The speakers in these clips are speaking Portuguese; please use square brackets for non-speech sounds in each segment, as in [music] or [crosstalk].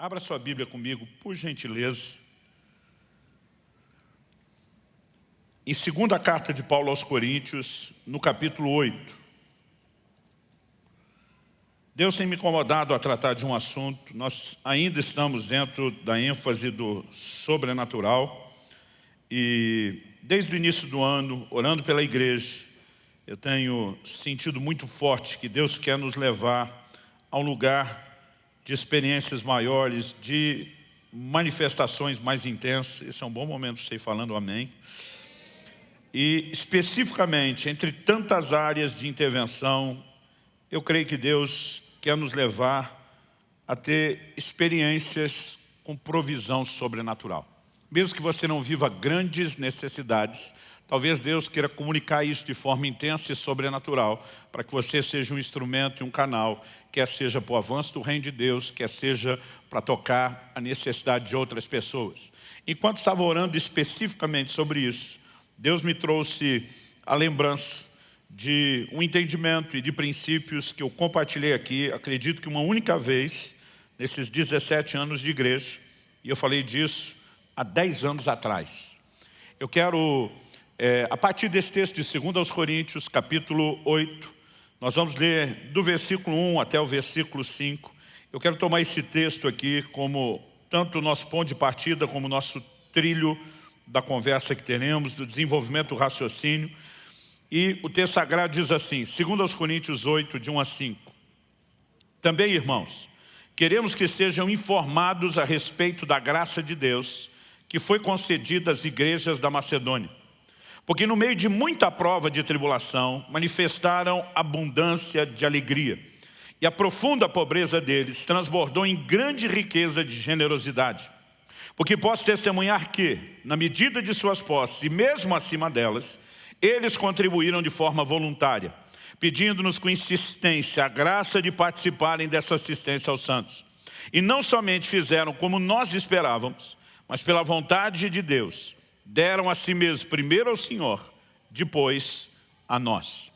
Abra sua Bíblia comigo, por gentileza. Em segunda carta de Paulo aos Coríntios, no capítulo 8. Deus tem me incomodado a tratar de um assunto, nós ainda estamos dentro da ênfase do sobrenatural e desde o início do ano, orando pela igreja, eu tenho sentido muito forte que Deus quer nos levar a um lugar de experiências maiores, de manifestações mais intensas. Esse é um bom momento para você ir falando amém. E especificamente, entre tantas áreas de intervenção, eu creio que Deus quer nos levar a ter experiências com provisão sobrenatural. Mesmo que você não viva grandes necessidades, Talvez Deus queira comunicar isso de forma intensa e sobrenatural, para que você seja um instrumento e um canal, quer seja para o avanço do reino de Deus, quer seja para tocar a necessidade de outras pessoas. Enquanto estava orando especificamente sobre isso, Deus me trouxe a lembrança de um entendimento e de princípios que eu compartilhei aqui, acredito que uma única vez, nesses 17 anos de igreja, e eu falei disso há 10 anos atrás. Eu quero é, a partir desse texto de 2 aos Coríntios, capítulo 8, nós vamos ler do versículo 1 até o versículo 5. Eu quero tomar esse texto aqui como tanto o nosso ponto de partida, como o nosso trilho da conversa que teremos, do desenvolvimento do raciocínio. E o texto sagrado diz assim, 2 aos Coríntios 8, de 1 a 5. Também, irmãos, queremos que estejam informados a respeito da graça de Deus que foi concedida às igrejas da Macedônia porque no meio de muita prova de tribulação, manifestaram abundância de alegria. E a profunda pobreza deles transbordou em grande riqueza de generosidade. Porque posso testemunhar que, na medida de suas posses, e mesmo acima delas, eles contribuíram de forma voluntária, pedindo-nos com insistência a graça de participarem dessa assistência aos santos. E não somente fizeram como nós esperávamos, mas pela vontade de Deus, deram a si mesmos, primeiro ao Senhor, depois a nós.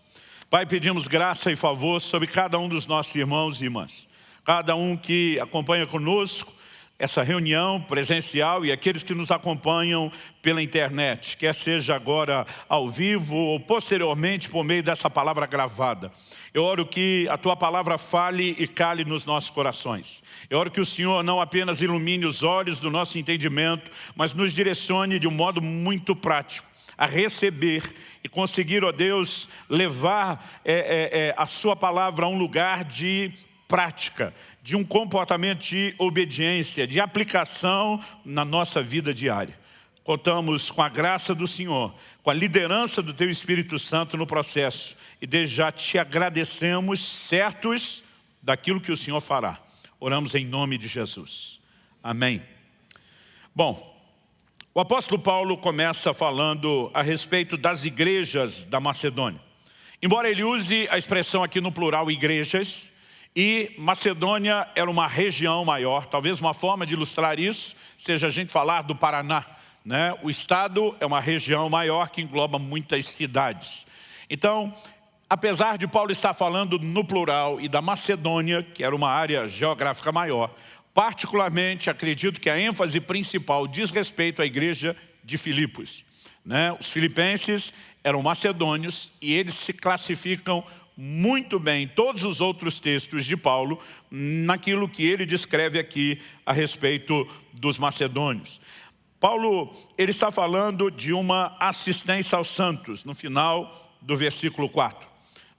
Pai, pedimos graça e favor sobre cada um dos nossos irmãos e irmãs. Cada um que acompanha conosco, essa reunião presencial e aqueles que nos acompanham pela internet, quer seja agora ao vivo ou posteriormente por meio dessa palavra gravada. Eu oro que a Tua palavra fale e cale nos nossos corações. Eu oro que o Senhor não apenas ilumine os olhos do nosso entendimento, mas nos direcione de um modo muito prático a receber e conseguir, ó Deus, levar é, é, é, a sua palavra a um lugar de prática, de um comportamento de obediência, de aplicação na nossa vida diária. Contamos com a graça do Senhor, com a liderança do Teu Espírito Santo no processo. E desde já te agradecemos, certos daquilo que o Senhor fará. Oramos em nome de Jesus. Amém. Bom, o apóstolo Paulo começa falando a respeito das igrejas da Macedônia. Embora ele use a expressão aqui no plural igrejas, e Macedônia era uma região maior, talvez uma forma de ilustrar isso seja a gente falar do Paraná. Né? O estado é uma região maior que engloba muitas cidades. Então, apesar de Paulo estar falando no plural e da Macedônia, que era uma área geográfica maior, particularmente acredito que a ênfase principal diz respeito à igreja de Filipos. Né? Os filipenses eram macedônios e eles se classificam muito bem todos os outros textos de Paulo naquilo que ele descreve aqui a respeito dos macedônios. Paulo ele está falando de uma assistência aos santos no final do versículo 4.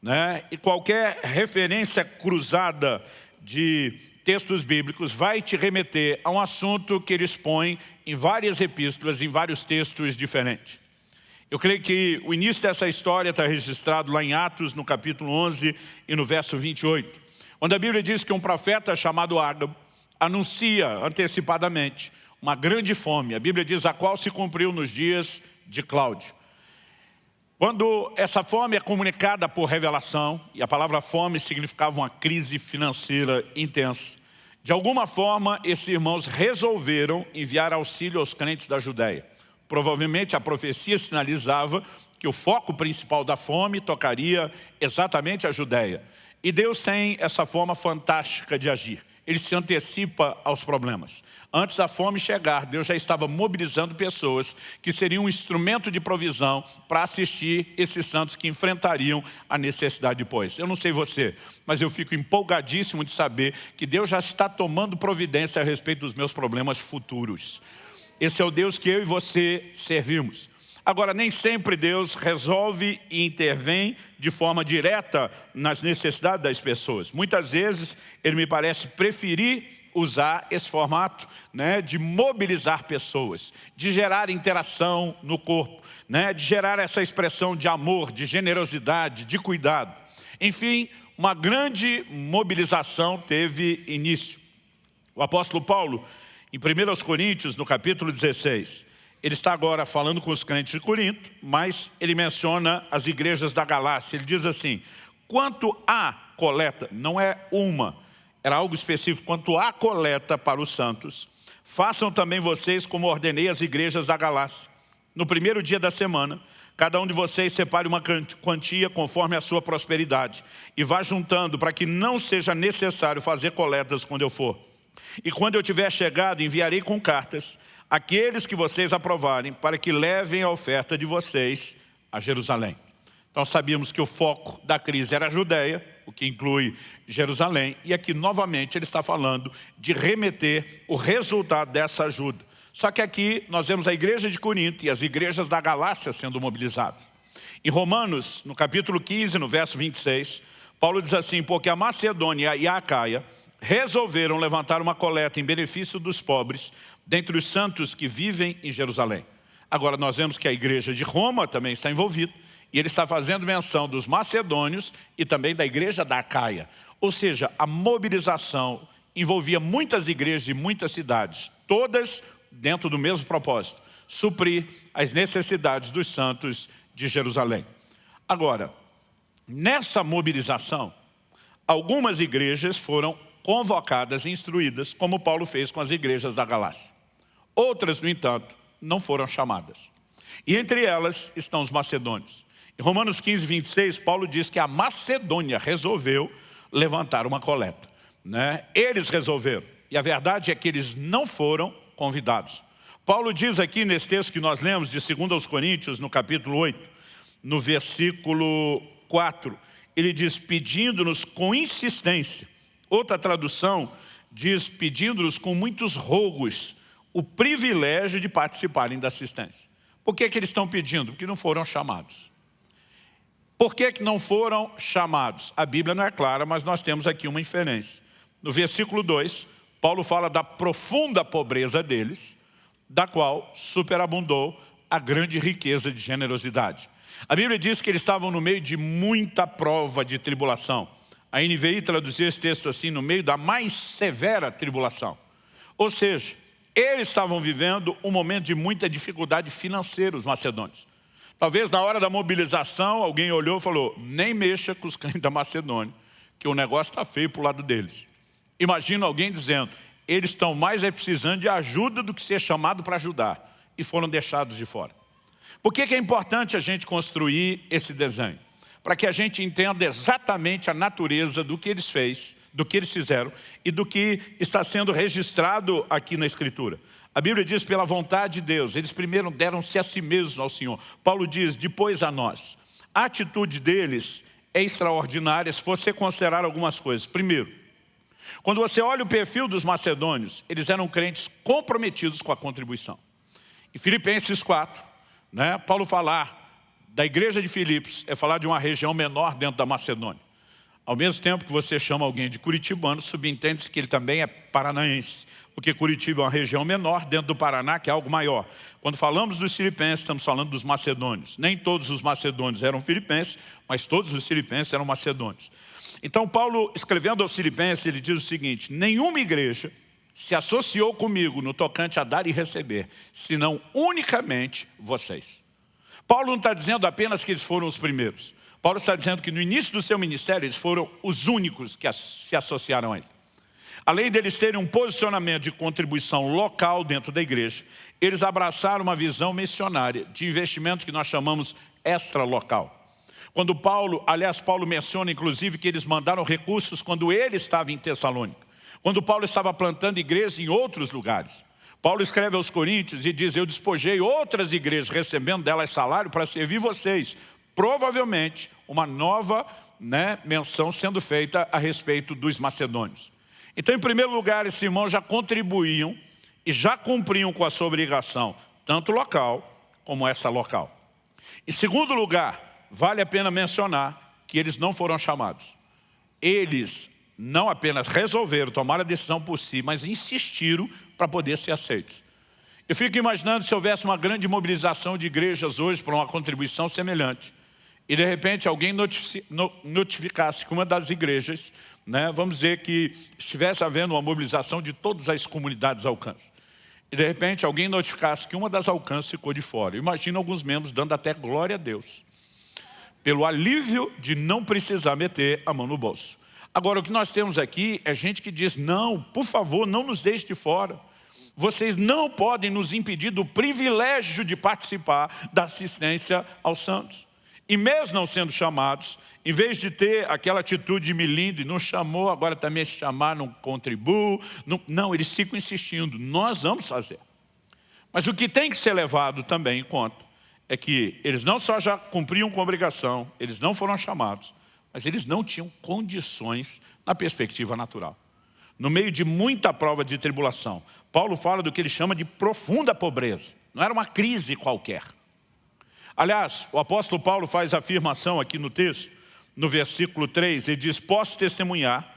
Né? E qualquer referência cruzada de textos bíblicos vai te remeter a um assunto que ele expõe em várias epístolas, em vários textos diferentes. Eu creio que o início dessa história está registrado lá em Atos, no capítulo 11 e no verso 28, onde a Bíblia diz que um profeta chamado Ágabo anuncia antecipadamente uma grande fome. A Bíblia diz a qual se cumpriu nos dias de Cláudio. Quando essa fome é comunicada por revelação, e a palavra fome significava uma crise financeira intensa, de alguma forma esses irmãos resolveram enviar auxílio aos crentes da Judéia. Provavelmente a profecia sinalizava que o foco principal da fome tocaria exatamente a Judéia. E Deus tem essa forma fantástica de agir. ele se antecipa aos problemas. Antes da fome chegar, Deus já estava mobilizando pessoas que seriam um instrumento de provisão para assistir esses santos que enfrentariam a necessidade depois. Eu não sei você, mas eu fico empolgadíssimo de saber que Deus já está tomando providência a respeito dos meus problemas futuros. Esse é o Deus que eu e você servimos. Agora, nem sempre Deus resolve e intervém de forma direta nas necessidades das pessoas. Muitas vezes, Ele me parece preferir usar esse formato né, de mobilizar pessoas, de gerar interação no corpo, né, de gerar essa expressão de amor, de generosidade, de cuidado. Enfim, uma grande mobilização teve início. O apóstolo Paulo, em 1 Coríntios, no capítulo 16, ele está agora falando com os crentes de Corinto, mas ele menciona as igrejas da Galácia. Ele diz assim, quanto à coleta, não é uma, era algo específico, quanto à coleta para os santos, façam também vocês como ordenei as igrejas da Galácia. No primeiro dia da semana, cada um de vocês separe uma quantia conforme a sua prosperidade e vá juntando para que não seja necessário fazer coletas quando eu for. E quando eu tiver chegado, enviarei com cartas aqueles que vocês aprovarem para que levem a oferta de vocês a Jerusalém. Então sabíamos que o foco da crise era a Judéia, o que inclui Jerusalém, e aqui novamente ele está falando de remeter o resultado dessa ajuda. Só que aqui nós vemos a igreja de Corinto e as igrejas da Galácia sendo mobilizadas. Em Romanos, no capítulo 15, no verso 26, Paulo diz assim, porque a Macedônia e a Acaia resolveram levantar uma coleta em benefício dos pobres, dentre os santos que vivem em Jerusalém. Agora nós vemos que a igreja de Roma também está envolvida, e ele está fazendo menção dos macedônios e também da igreja da Acaia. Ou seja, a mobilização envolvia muitas igrejas de muitas cidades, todas dentro do mesmo propósito, suprir as necessidades dos santos de Jerusalém. Agora, nessa mobilização, algumas igrejas foram convocadas e instruídas, como Paulo fez com as igrejas da Galácia. Outras, no entanto, não foram chamadas. E entre elas estão os macedônios. Em Romanos 15, 26, Paulo diz que a Macedônia resolveu levantar uma coleta. Né? Eles resolveram. E a verdade é que eles não foram convidados. Paulo diz aqui nesse texto que nós lemos de 2 aos Coríntios, no capítulo 8, no versículo 4, ele diz, pedindo-nos com insistência Outra tradução diz, pedindo-nos com muitos rogos, o privilégio de participarem da assistência. Por que, que eles estão pedindo? Porque não foram chamados. Por que, que não foram chamados? A Bíblia não é clara, mas nós temos aqui uma inferência. No versículo 2, Paulo fala da profunda pobreza deles, da qual superabundou a grande riqueza de generosidade. A Bíblia diz que eles estavam no meio de muita prova de tribulação. A NVI traduziu esse texto assim, no meio da mais severa tribulação. Ou seja, eles estavam vivendo um momento de muita dificuldade financeira, os macedônios. Talvez na hora da mobilização, alguém olhou e falou, nem mexa com os crentes da Macedônia, que o negócio está feio para o lado deles. Imagina alguém dizendo, eles estão mais é precisando de ajuda do que ser chamado para ajudar. E foram deixados de fora. Por que, que é importante a gente construir esse desenho? Para que a gente entenda exatamente a natureza do que eles fez, do que eles fizeram e do que está sendo registrado aqui na Escritura. A Bíblia diz, pela vontade de Deus, eles primeiro deram-se a si mesmos ao Senhor. Paulo diz, depois a nós. A atitude deles é extraordinária se você considerar algumas coisas. Primeiro, quando você olha o perfil dos macedônios, eles eram crentes comprometidos com a contribuição. Em Filipenses 4, né, Paulo falar da igreja de Filipos é falar de uma região menor dentro da Macedônia. Ao mesmo tempo que você chama alguém de curitibano, subentende-se que ele também é paranaense, porque Curitiba é uma região menor dentro do Paraná, que é algo maior. Quando falamos dos filipenses, estamos falando dos macedônios. Nem todos os macedônios eram filipenses, mas todos os filipenses eram macedônios. Então Paulo, escrevendo aos filipenses, ele diz o seguinte, nenhuma igreja se associou comigo no tocante a dar e receber, senão unicamente vocês. Paulo não está dizendo apenas que eles foram os primeiros. Paulo está dizendo que no início do seu ministério eles foram os únicos que se associaram a ele. Além deles terem um posicionamento de contribuição local dentro da igreja, eles abraçaram uma visão missionária de investimento que nós chamamos extra-local. Quando Paulo, aliás, Paulo menciona inclusive que eles mandaram recursos quando ele estava em Tessalônica. Quando Paulo estava plantando igrejas em outros lugares. Paulo escreve aos Coríntios e diz, eu despojei outras igrejas, recebendo delas salário para servir vocês. Provavelmente, uma nova né, menção sendo feita a respeito dos macedônios. Então, em primeiro lugar, esses irmãos já contribuíam e já cumpriam com a sua obrigação, tanto local como essa local. Em segundo lugar, vale a pena mencionar que eles não foram chamados. Eles não apenas resolveram tomar a decisão por si, mas insistiram para poder ser aceitos. Eu fico imaginando se houvesse uma grande mobilização de igrejas hoje para uma contribuição semelhante. E de repente alguém notificasse que uma das igrejas, né, vamos dizer que estivesse havendo uma mobilização de todas as comunidades alcance. E de repente alguém notificasse que uma das alcances ficou de fora. Imagina alguns membros dando até glória a Deus. Pelo alívio de não precisar meter a mão no bolso. Agora, o que nós temos aqui é gente que diz, não, por favor, não nos deixe de fora. Vocês não podem nos impedir do privilégio de participar da assistência aos santos. E mesmo não sendo chamados, em vez de ter aquela atitude milinde, não chamou, agora também se chamar, não contribuo. Não, não, eles ficam insistindo, nós vamos fazer. Mas o que tem que ser levado também em conta é que eles não só já cumpriam com a obrigação, eles não foram chamados, mas eles não tinham condições na perspectiva natural. No meio de muita prova de tribulação, Paulo fala do que ele chama de profunda pobreza. Não era uma crise qualquer. Aliás, o apóstolo Paulo faz a afirmação aqui no texto, no versículo 3, ele diz, posso testemunhar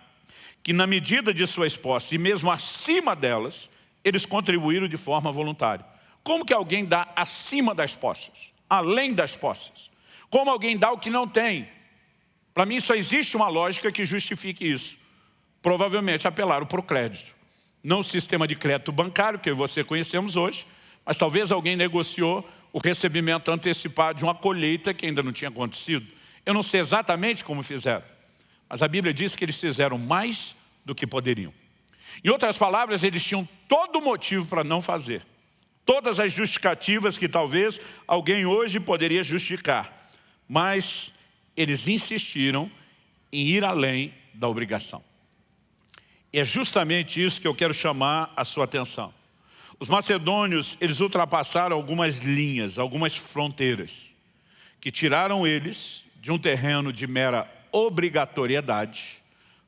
que na medida de suas posses e mesmo acima delas, eles contribuíram de forma voluntária. Como que alguém dá acima das posses, além das posses? Como alguém dá o que não tem, para mim só existe uma lógica que justifique isso. Provavelmente apelaram para o crédito. Não o sistema de crédito bancário, que você conhecemos hoje, mas talvez alguém negociou o recebimento antecipado de uma colheita que ainda não tinha acontecido. Eu não sei exatamente como fizeram, mas a Bíblia diz que eles fizeram mais do que poderiam. Em outras palavras, eles tinham todo motivo para não fazer. Todas as justificativas que talvez alguém hoje poderia justificar. Mas eles insistiram em ir além da obrigação. É justamente isso que eu quero chamar a sua atenção. Os macedônios, eles ultrapassaram algumas linhas, algumas fronteiras, que tiraram eles de um terreno de mera obrigatoriedade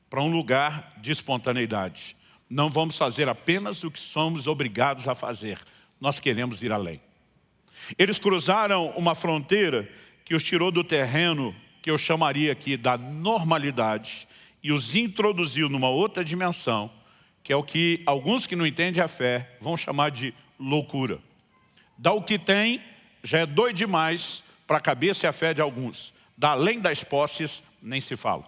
para um lugar de espontaneidade. Não vamos fazer apenas o que somos obrigados a fazer, nós queremos ir além. Eles cruzaram uma fronteira que os tirou do terreno que eu chamaria aqui da normalidade e os introduziu numa outra dimensão, que é o que alguns que não entendem a fé vão chamar de loucura. Dá o que tem, já é doido demais para a cabeça e a fé de alguns. Dá além das posses, nem se fala.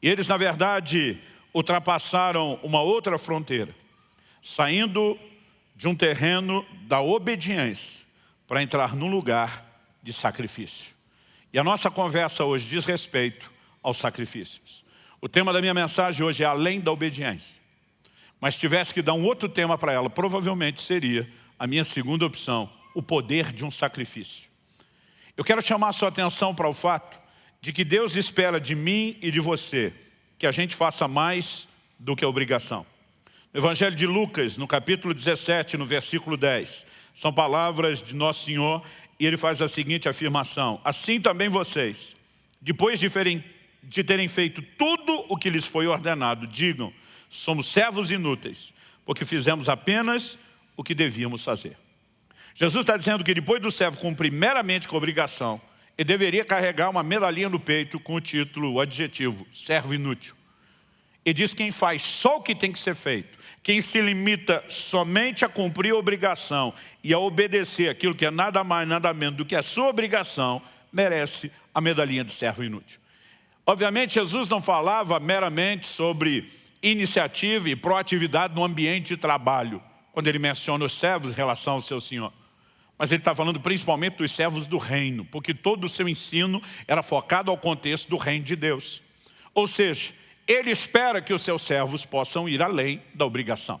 E eles, na verdade, ultrapassaram uma outra fronteira, saindo de um terreno da obediência para entrar num lugar de sacrifício. E a nossa conversa hoje diz respeito aos sacrifícios. O tema da minha mensagem hoje é além da obediência. Mas tivesse que dar um outro tema para ela, provavelmente seria a minha segunda opção, o poder de um sacrifício. Eu quero chamar a sua atenção para o fato de que Deus espera de mim e de você que a gente faça mais do que a obrigação. No Evangelho de Lucas, no capítulo 17, no versículo 10, são palavras de Nosso Senhor e ele faz a seguinte afirmação, assim também vocês, depois de, ferem, de terem feito tudo o que lhes foi ordenado, digam, somos servos inúteis, porque fizemos apenas o que devíamos fazer. Jesus está dizendo que depois do servo cumprir meramente com a obrigação, ele deveria carregar uma medalhinha no peito com o título, o adjetivo, servo inútil. E diz quem faz só o que tem que ser feito, quem se limita somente a cumprir a obrigação e a obedecer aquilo que é nada mais, nada menos do que a sua obrigação, merece a medalhinha de servo inútil. Obviamente, Jesus não falava meramente sobre iniciativa e proatividade no ambiente de trabalho, quando ele menciona os servos em relação ao seu Senhor. Mas ele está falando principalmente dos servos do reino, porque todo o seu ensino era focado ao contexto do reino de Deus. Ou seja, ele espera que os seus servos possam ir além da obrigação.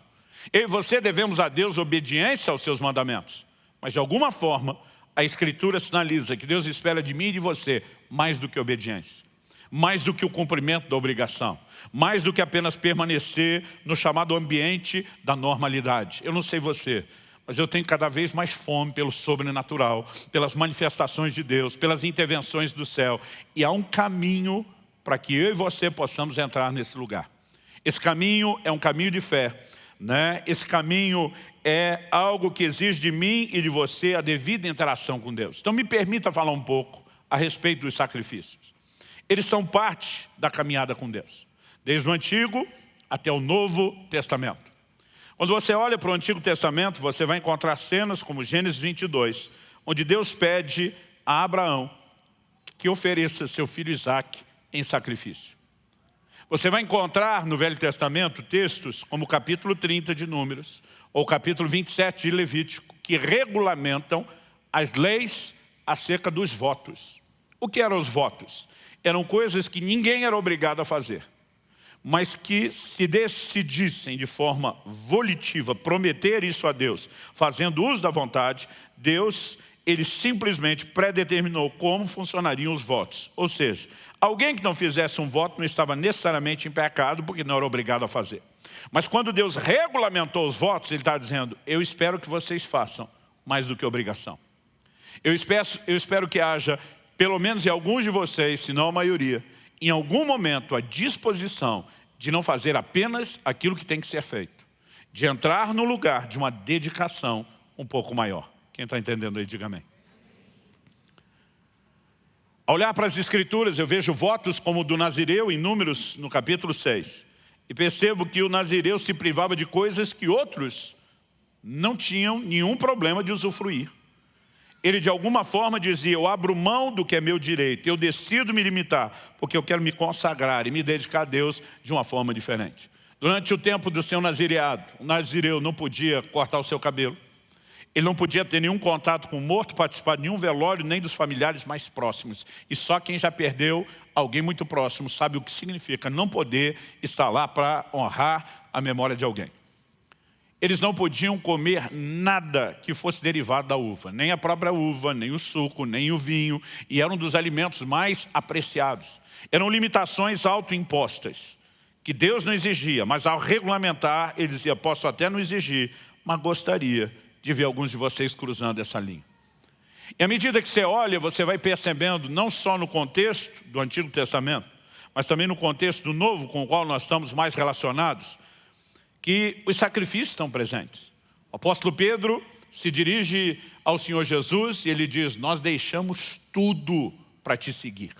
Eu e você devemos a Deus obediência aos seus mandamentos. Mas de alguma forma, a Escritura sinaliza que Deus espera de mim e de você mais do que obediência. mais do que o cumprimento da obrigação, mais do que apenas permanecer no chamado ambiente da normalidade. Eu não sei você, mas eu tenho cada vez mais fome pelo sobrenatural, pelas manifestações de Deus, pelas intervenções do céu. E há um caminho para que eu e você possamos entrar nesse lugar. Esse caminho é um caminho de fé. Né? Esse caminho é algo que exige de mim e de você a devida interação com Deus. Então me permita falar um pouco a respeito dos sacrifícios. Eles são parte da caminhada com Deus, desde o Antigo até o Novo Testamento. Quando você olha para o Antigo Testamento, você vai encontrar cenas como Gênesis 22, onde Deus pede a Abraão que ofereça seu filho Isaac em sacrifício. Você vai encontrar no Velho Testamento textos como o capítulo 30 de Números, ou capítulo 27 de Levítico, que regulamentam as leis acerca dos votos. O que eram os votos? Eram coisas que ninguém era obrigado a fazer, mas que se decidissem de forma volitiva prometer isso a Deus, fazendo uso da vontade, Deus ele simplesmente predeterminou como funcionariam os votos. Ou seja, alguém que não fizesse um voto não estava necessariamente em pecado, porque não era obrigado a fazer. Mas quando Deus regulamentou os votos, Ele está dizendo, eu espero que vocês façam mais do que obrigação. Eu espero, eu espero que haja, pelo menos em alguns de vocês, se não a maioria, em algum momento a disposição de não fazer apenas aquilo que tem que ser feito. De entrar no lugar de uma dedicação um pouco maior. Quem está entendendo aí, diga amém. Ao olhar para as escrituras, eu vejo votos como o do Nazireu em Números, no capítulo 6. E percebo que o Nazireu se privava de coisas que outros não tinham nenhum problema de usufruir. Ele de alguma forma dizia, eu abro mão do que é meu direito, eu decido me limitar, porque eu quero me consagrar e me dedicar a Deus de uma forma diferente. Durante o tempo do seu nazireado, o nazireu não podia cortar o seu cabelo, ele não podia ter nenhum contato com o morto, participar de nenhum velório, nem dos familiares mais próximos. E só quem já perdeu alguém muito próximo sabe o que significa não poder estar lá para honrar a memória de alguém. Eles não podiam comer nada que fosse derivado da uva, nem a própria uva, nem o suco, nem o vinho, e eram um dos alimentos mais apreciados. Eram limitações autoimpostas, que Deus não exigia, mas ao regulamentar, ele dizia, posso até não exigir, mas gostaria de ver alguns de vocês cruzando essa linha. E à medida que você olha, você vai percebendo, não só no contexto do Antigo Testamento, mas também no contexto do Novo, com o qual nós estamos mais relacionados, que os sacrifícios estão presentes. O apóstolo Pedro se dirige ao Senhor Jesus e ele diz, nós deixamos tudo para te seguir.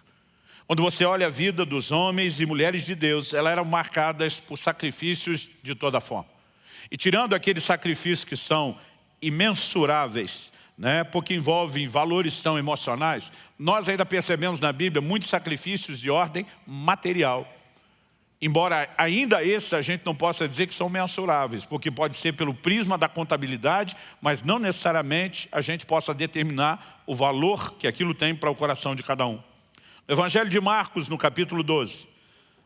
Quando você olha a vida dos homens e mulheres de Deus, elas eram marcadas por sacrifícios de toda forma. E tirando aqueles sacrifícios que são imensuráveis, né, porque envolvem valores tão emocionais, nós ainda percebemos na Bíblia muitos sacrifícios de ordem material. Embora ainda esses a gente não possa dizer que são mensuráveis, porque pode ser pelo prisma da contabilidade, mas não necessariamente a gente possa determinar o valor que aquilo tem para o coração de cada um. No Evangelho de Marcos, no capítulo 12,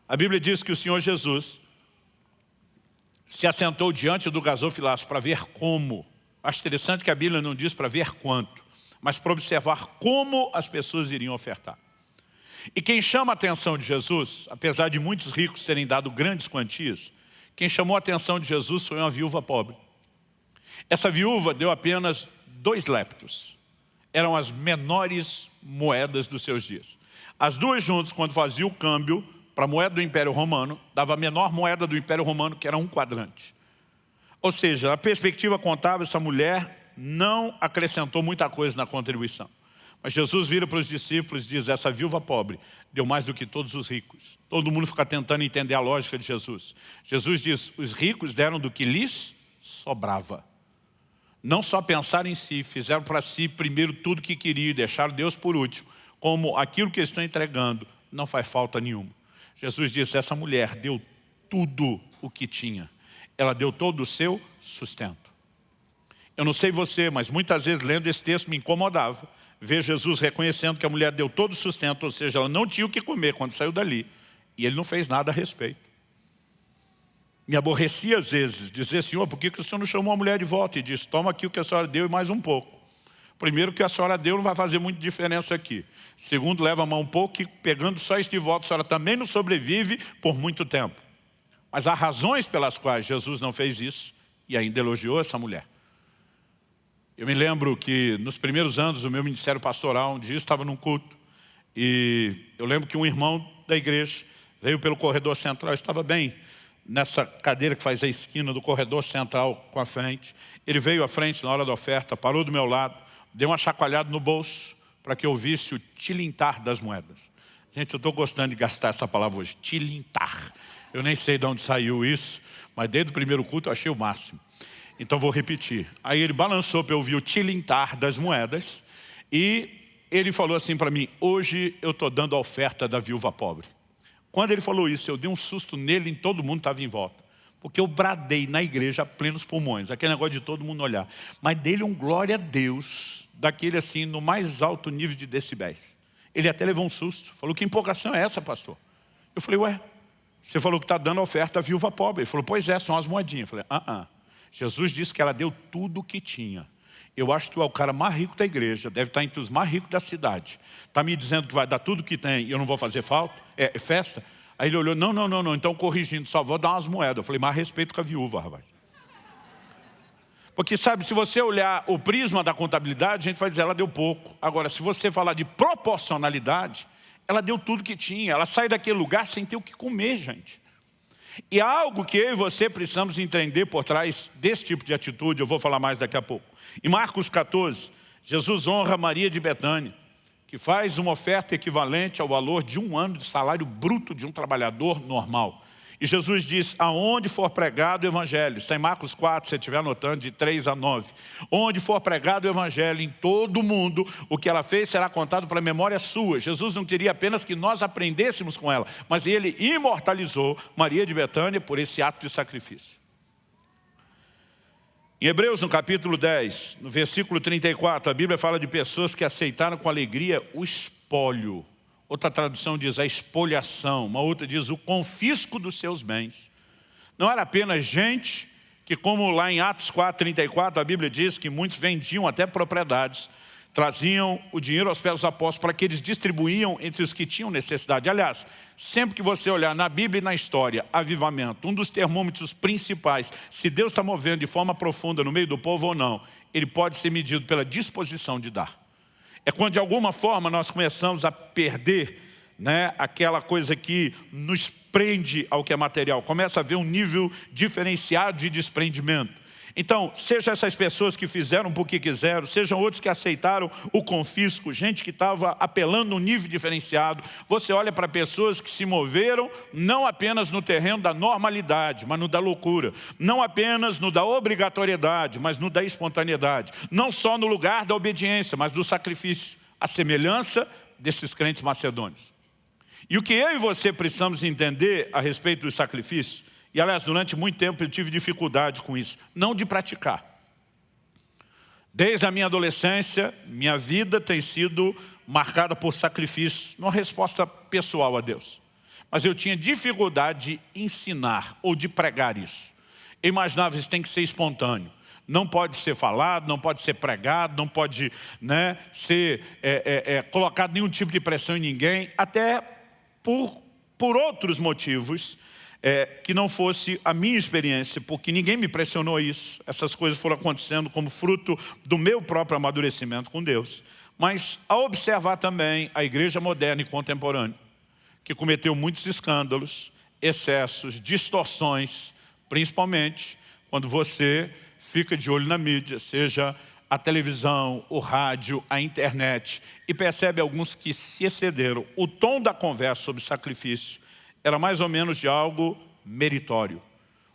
a Bíblia diz que o Senhor Jesus se assentou diante do gasofilaço para ver como Acho interessante que a Bíblia não diz para ver quanto, mas para observar como as pessoas iriam ofertar. E quem chama a atenção de Jesus, apesar de muitos ricos terem dado grandes quantias, quem chamou a atenção de Jesus foi uma viúva pobre. Essa viúva deu apenas dois leptos. Eram as menores moedas dos seus dias. As duas juntas, quando fazia o câmbio para a moeda do Império Romano, dava a menor moeda do Império Romano, que era um quadrante. Ou seja, a perspectiva contábil, essa mulher não acrescentou muita coisa na contribuição. Mas Jesus vira para os discípulos e diz, essa viúva pobre deu mais do que todos os ricos. Todo mundo fica tentando entender a lógica de Jesus. Jesus diz, os ricos deram do que lhes sobrava. Não só pensaram em si, fizeram para si primeiro tudo que queriam e deixaram Deus por último. Como aquilo que estão entregando não faz falta nenhuma. Jesus disse, essa mulher deu tudo o que tinha ela deu todo o seu sustento. Eu não sei você, mas muitas vezes lendo esse texto me incomodava ver Jesus reconhecendo que a mulher deu todo o sustento, ou seja, ela não tinha o que comer quando saiu dali, e ele não fez nada a respeito. Me aborrecia às vezes dizer, Senhor, por que, o Senhor não chamou a mulher de volta? E disse, toma aqui o que a senhora deu e mais um pouco. Primeiro, que a senhora deu não vai fazer muita diferença aqui. Segundo, leva a mão um pouco e pegando só este voto, a senhora também não sobrevive por muito tempo. Mas há razões pelas quais Jesus não fez isso e ainda elogiou essa mulher. Eu me lembro que nos primeiros anos do meu ministério pastoral, um dia eu estava num culto e eu lembro que um irmão da igreja veio pelo corredor central, estava bem nessa cadeira que faz a esquina do corredor central com a frente. Ele veio à frente na hora da oferta, parou do meu lado, deu uma chacoalhada no bolso para que eu visse o tilintar das moedas. Gente, eu estou gostando de gastar essa palavra hoje, tilintar. Eu nem sei de onde saiu isso, mas desde o primeiro culto eu achei o máximo. Então vou repetir. Aí ele balançou para eu ouvir o tilintar das moedas e ele falou assim para mim, hoje eu estou dando a oferta da viúva pobre. Quando ele falou isso, eu dei um susto nele e todo mundo estava em volta. Porque eu bradei na igreja plenos pulmões, aquele negócio de todo mundo olhar. Mas dele um glória a Deus, daquele assim, no mais alto nível de decibéis. Ele até levou um susto, falou, que empolgação é essa, pastor? Eu falei, ué, você falou que está dando oferta à viúva pobre. Ele falou, pois é, são as moedinhas. Eu falei, ah, ah. Jesus disse que ela deu tudo o que tinha. Eu acho que tu é o cara mais rico da igreja, deve estar entre os mais ricos da cidade. Está me dizendo que vai dar tudo que tem e eu não vou fazer falta? É, é festa? Aí ele olhou, não, não, não, não, então corrigindo, só vou dar umas moedas. Eu falei, mas respeito com a viúva, rapaz. Porque sabe, se você olhar o prisma da contabilidade, a gente vai dizer, ela deu pouco. Agora, se você falar de proporcionalidade, ela deu tudo que tinha. Ela sai daquele lugar sem ter o que comer, gente. E algo que eu e você precisamos entender por trás desse tipo de atitude, eu vou falar mais daqui a pouco. Em Marcos 14, Jesus honra Maria de Betânia, que faz uma oferta equivalente ao valor de um ano de salário bruto de um trabalhador normal. E Jesus diz, aonde for pregado o Evangelho, está em Marcos 4, se você estiver anotando, de 3 a 9. Onde for pregado o Evangelho em todo o mundo, o que ela fez será contado para a memória sua. Jesus não queria apenas que nós aprendêssemos com ela, mas ele imortalizou Maria de Betânia por esse ato de sacrifício. Em Hebreus, no capítulo 10, no versículo 34, a Bíblia fala de pessoas que aceitaram com alegria o espólio Outra tradução diz a espoliação, uma outra diz o confisco dos seus bens. Não era apenas gente que, como lá em Atos 4, 34, a Bíblia diz que muitos vendiam até propriedades, traziam o dinheiro aos pés dos apóstolos para que eles distribuíam entre os que tinham necessidade. Aliás, sempre que você olhar na Bíblia e na história, avivamento, um dos termômetros principais, se Deus está movendo de forma profunda no meio do povo ou não, ele pode ser medido pela disposição de dar. É quando de alguma forma nós começamos a perder né, aquela coisa que nos prende ao que é material. Começa a haver um nível diferenciado de desprendimento. Então, seja essas pessoas que fizeram porque quiseram, sejam outros que aceitaram o confisco, gente que estava apelando no nível diferenciado. Você olha para pessoas que se moveram não apenas no terreno da normalidade, mas no da loucura. Não apenas no da obrigatoriedade, mas no da espontaneidade. Não só no lugar da obediência, mas do sacrifício. A semelhança desses crentes macedônios. E o que eu e você precisamos entender a respeito do sacrifício e, aliás, durante muito tempo eu tive dificuldade com isso. Não de praticar. Desde a minha adolescência, minha vida tem sido marcada por sacrifício, uma resposta pessoal a Deus. Mas eu tinha dificuldade de ensinar ou de pregar isso. Eu imaginava isso tem que ser espontâneo. Não pode ser falado, não pode ser pregado, não pode né, ser é, é, é, colocado nenhum tipo de pressão em ninguém, até por, por outros motivos é, que não fosse a minha experiência, porque ninguém me pressionou isso. Essas coisas foram acontecendo como fruto do meu próprio amadurecimento com Deus. Mas ao observar também a igreja moderna e contemporânea, que cometeu muitos escândalos, excessos, distorções, principalmente quando você fica de olho na mídia, seja a televisão, o rádio, a internet, e percebe alguns que se excederam. O tom da conversa sobre sacrifício era mais ou menos de algo meritório.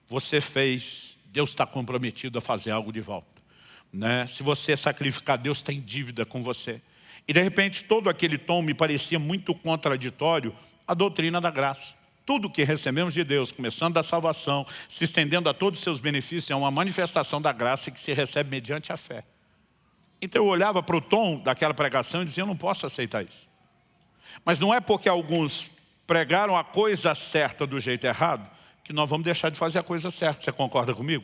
Você fez, Deus está comprometido a fazer algo de volta. Né? Se você sacrificar, Deus tem dívida com você. E de repente todo aquele tom me parecia muito contraditório à doutrina da graça. Tudo que recebemos de Deus, começando da salvação, se estendendo a todos os seus benefícios, é uma manifestação da graça que se recebe mediante a fé. Então eu olhava para o tom daquela pregação e dizia, eu não posso aceitar isso. Mas não é porque alguns pregaram a coisa certa do jeito errado, que nós vamos deixar de fazer a coisa certa. Você concorda comigo?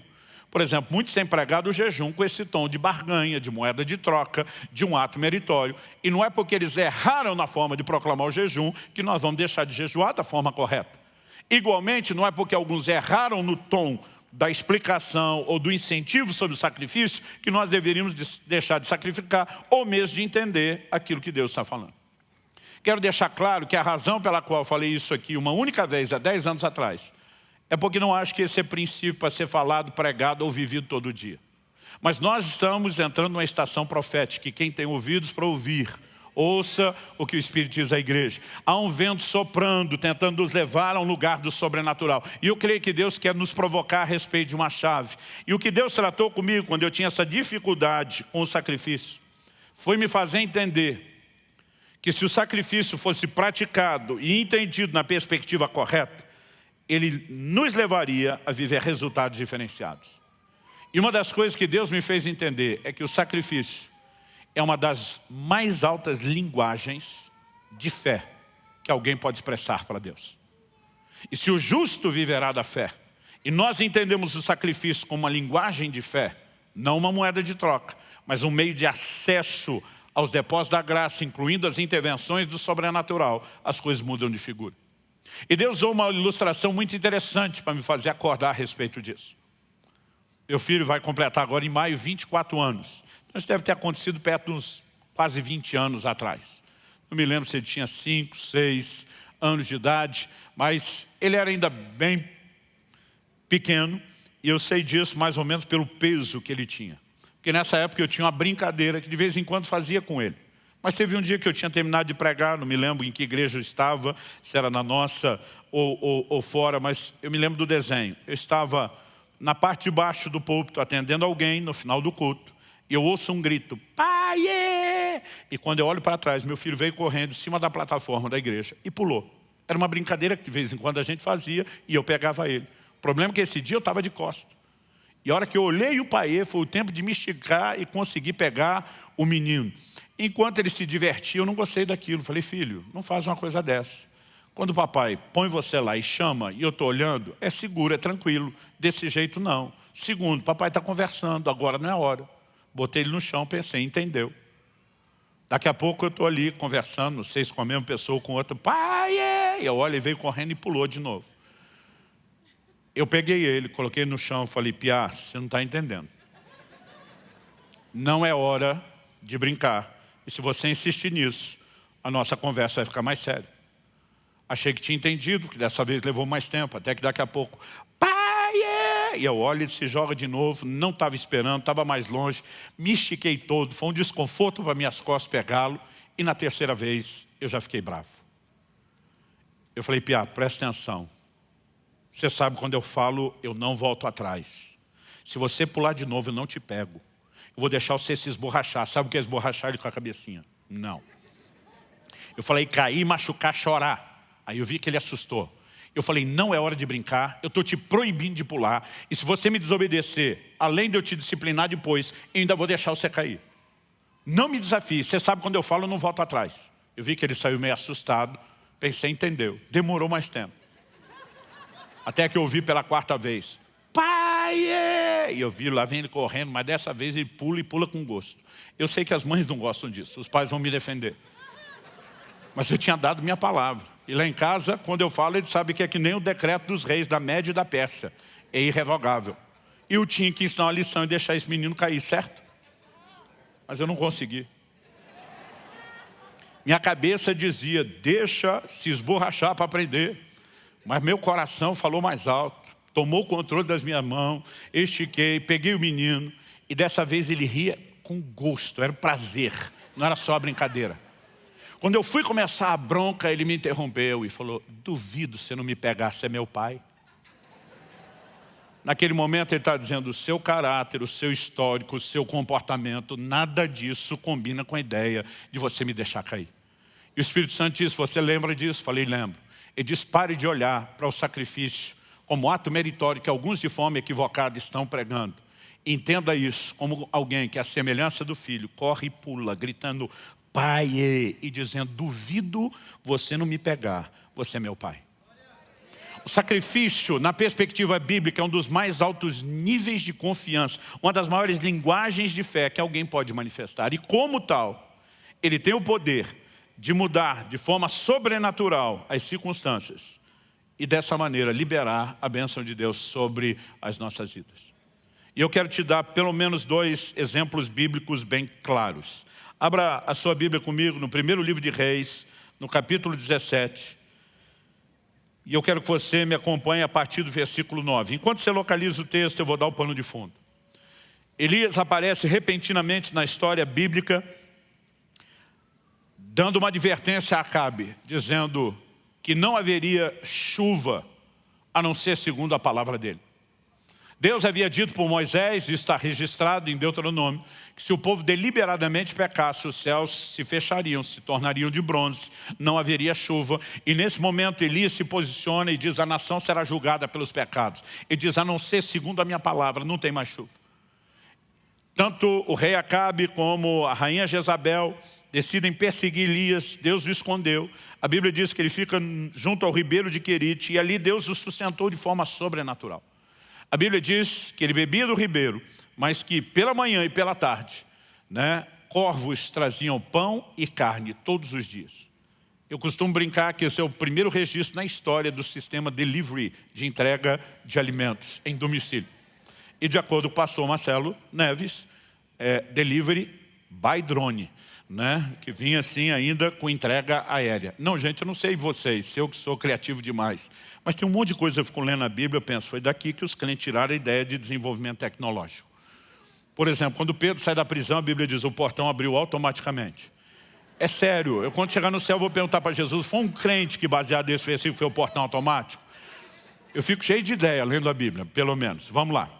Por exemplo, muitos têm pregado o jejum com esse tom de barganha, de moeda de troca, de um ato meritório. E não é porque eles erraram na forma de proclamar o jejum que nós vamos deixar de jejuar da forma correta. Igualmente, não é porque alguns erraram no tom da explicação ou do incentivo sobre o sacrifício que nós deveríamos deixar de sacrificar ou mesmo de entender aquilo que Deus está falando. Quero deixar claro que a razão pela qual eu falei isso aqui uma única vez, há 10 anos atrás, é porque não acho que esse é princípio para ser falado, pregado ou vivido todo dia. Mas nós estamos entrando numa estação profética, e quem tem ouvidos para ouvir, ouça o que o Espírito diz à igreja. Há um vento soprando, tentando nos levar a um lugar do sobrenatural. E eu creio que Deus quer nos provocar a respeito de uma chave. E o que Deus tratou comigo quando eu tinha essa dificuldade com o sacrifício, foi me fazer entender que se o sacrifício fosse praticado e entendido na perspectiva correta, ele nos levaria a viver resultados diferenciados. E uma das coisas que Deus me fez entender é que o sacrifício é uma das mais altas linguagens de fé que alguém pode expressar para Deus. E se o justo viverá da fé, e nós entendemos o sacrifício como uma linguagem de fé, não uma moeda de troca, mas um meio de acesso aos depósitos da graça, incluindo as intervenções do sobrenatural, as coisas mudam de figura. E Deus usou uma ilustração muito interessante para me fazer acordar a respeito disso. Meu filho vai completar agora em maio 24 anos. Então isso deve ter acontecido perto de uns quase 20 anos atrás. Não me lembro se ele tinha 5, 6 anos de idade, mas ele era ainda bem pequeno, e eu sei disso mais ou menos pelo peso que ele tinha. Porque nessa época eu tinha uma brincadeira que de vez em quando fazia com ele. Mas teve um dia que eu tinha terminado de pregar, não me lembro em que igreja eu estava, se era na nossa ou, ou, ou fora, mas eu me lembro do desenho. Eu estava na parte de baixo do púlpito atendendo alguém no final do culto. E eu ouço um grito, pai! É! E quando eu olho para trás, meu filho veio correndo em cima da plataforma da igreja e pulou. Era uma brincadeira que de vez em quando a gente fazia e eu pegava ele. O problema é que esse dia eu estava de costas. E a hora que eu olhei o pai, foi o tempo de me esticar e conseguir pegar o menino. Enquanto ele se divertia, eu não gostei daquilo. Falei, filho, não faz uma coisa dessa. Quando o papai põe você lá e chama, e eu estou olhando, é seguro, é tranquilo. Desse jeito, não. Segundo, papai está conversando, agora não é hora. Botei ele no chão, pensei, entendeu. Daqui a pouco eu estou ali conversando, não sei se com a mesma pessoa ou com outra. Pai, é! E eu olho, ele veio correndo e pulou de novo. Eu peguei ele, coloquei no chão falei, Piá, você não está entendendo. Não é hora de brincar. E se você insistir nisso, a nossa conversa vai ficar mais séria. Achei que tinha entendido, que dessa vez levou mais tempo, até que daqui a pouco, pai, é! E eu olho, ele se joga de novo, não estava esperando, estava mais longe, me estiquei todo, foi um desconforto para minhas costas pegá-lo, e na terceira vez eu já fiquei bravo. Eu falei, Pia, presta atenção. Você sabe, quando eu falo, eu não volto atrás. Se você pular de novo, eu não te pego. Eu vou deixar você se esborrachar. Sabe o que é esborrachar ele com a cabecinha? Não. Eu falei, cair, machucar, chorar. Aí eu vi que ele assustou. Eu falei, não é hora de brincar, eu estou te proibindo de pular. E se você me desobedecer, além de eu te disciplinar depois, eu ainda vou deixar você cair. Não me desafie, você sabe quando eu falo, eu não volto atrás. Eu vi que ele saiu meio assustado, pensei, entendeu. Demorou mais tempo. Até que eu ouvi pela quarta vez pai! É! E eu vi, lá vem ele correndo, mas dessa vez ele pula e pula com gosto. Eu sei que as mães não gostam disso, os pais vão me defender. Mas eu tinha dado minha palavra. E lá em casa, quando eu falo, ele sabe que é que nem o decreto dos reis da Média e da Pérsia. É irrevogável. E eu tinha que ensinar uma lição e deixar esse menino cair, certo? Mas eu não consegui. Minha cabeça dizia, deixa se esborrachar para aprender. Mas meu coração falou mais alto tomou o controle das minhas mãos, estiquei, peguei o menino, e dessa vez ele ria com gosto, era prazer, não era só brincadeira. Quando eu fui começar a bronca, ele me interrompeu e falou, duvido se não me pegar, você é meu pai. Naquele momento ele está dizendo, o seu caráter, o seu histórico, o seu comportamento, nada disso combina com a ideia de você me deixar cair. E o Espírito Santo disse, você lembra disso? Falei, lembro. Ele diz, pare de olhar para o sacrifício como ato meritório que alguns de forma equivocada estão pregando. Entenda isso como alguém que, a semelhança do filho, corre e pula, gritando, Pai, e dizendo, duvido você não me pegar, você é meu pai. O sacrifício, na perspectiva bíblica, é um dos mais altos níveis de confiança, uma das maiores linguagens de fé que alguém pode manifestar. E como tal, ele tem o poder de mudar de forma sobrenatural as circunstâncias e dessa maneira liberar a bênção de Deus sobre as nossas vidas. E eu quero te dar pelo menos dois exemplos bíblicos bem claros. Abra a sua Bíblia comigo no primeiro livro de Reis, no capítulo 17. E eu quero que você me acompanhe a partir do versículo 9. Enquanto você localiza o texto, eu vou dar o pano de fundo. Elias aparece repentinamente na história bíblica, dando uma advertência a Acabe, dizendo que não haveria chuva, a não ser segundo a palavra dele. Deus havia dito por Moisés, e está registrado em Deuteronômio, que se o povo deliberadamente pecasse, os céus se fechariam, se tornariam de bronze, não haveria chuva. E nesse momento Elias se posiciona e diz, a nação será julgada pelos pecados. E diz, a não ser segundo a minha palavra, não tem mais chuva. Tanto o rei Acabe como a rainha Jezabel decidem perseguir Elias, Deus o escondeu. A Bíblia diz que ele fica junto ao ribeiro de Querite e ali Deus o sustentou de forma sobrenatural. A Bíblia diz que ele bebia do ribeiro, mas que pela manhã e pela tarde, né, corvos traziam pão e carne todos os dias. Eu costumo brincar que esse é o primeiro registro na história do sistema delivery, de entrega de alimentos em domicílio. E de acordo com o pastor Marcelo Neves, é delivery by drone né, que vinha assim ainda com entrega aérea. Não, gente, eu não sei vocês, eu que sou criativo demais, mas tem um monte de coisa que eu fico lendo a Bíblia, eu penso, foi daqui que os crentes tiraram a ideia de desenvolvimento tecnológico. Por exemplo, quando Pedro sai da prisão, a Bíblia diz, o portão abriu automaticamente. É sério, eu quando chegar no céu vou perguntar para Jesus, foi um crente que baseado nesse versículo foi o portão automático? Eu fico cheio de ideia lendo a Bíblia, pelo menos. Vamos lá.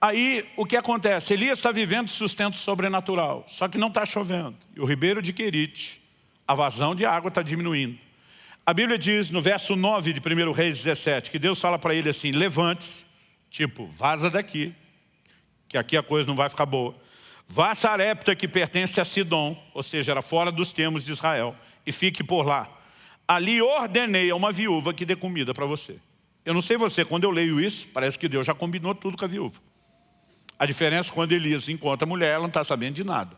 Aí, o que acontece? Elias está vivendo sustento sobrenatural, só que não está chovendo. E o ribeiro de Querite, a vazão de água está diminuindo. A Bíblia diz, no verso 9 de 1 Reis 17, que Deus fala para ele assim, levante-se, tipo, vaza daqui, que aqui a coisa não vai ficar boa. Vá a Sarepta, que pertence a Sidom, ou seja, era fora dos termos de Israel, e fique por lá. Ali ordenei a uma viúva que dê comida para você. Eu não sei você, quando eu leio isso, parece que Deus já combinou tudo com a viúva. A diferença é quando Elias encontra a mulher, ela não está sabendo de nada.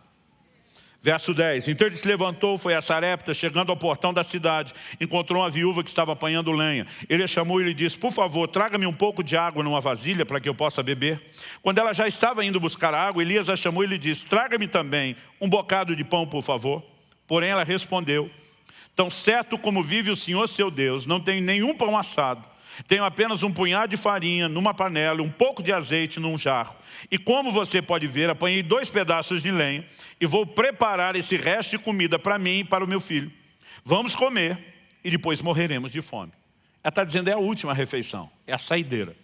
Verso 10, então ele se levantou, foi a Sarepta, chegando ao portão da cidade, encontrou uma viúva que estava apanhando lenha. Ele a chamou e lhe disse, por favor, traga-me um pouco de água numa vasilha para que eu possa beber. Quando ela já estava indo buscar água, Elias a chamou e lhe disse, traga-me também um bocado de pão, por favor. Porém ela respondeu, tão certo como vive o Senhor seu Deus, não tenho nenhum pão assado, tenho apenas um punhado de farinha numa panela, um pouco de azeite num jarro. E como você pode ver, apanhei dois pedaços de lenha e vou preparar esse resto de comida para mim e para o meu filho. Vamos comer e depois morreremos de fome. Ela está dizendo é a última refeição, é a saideira.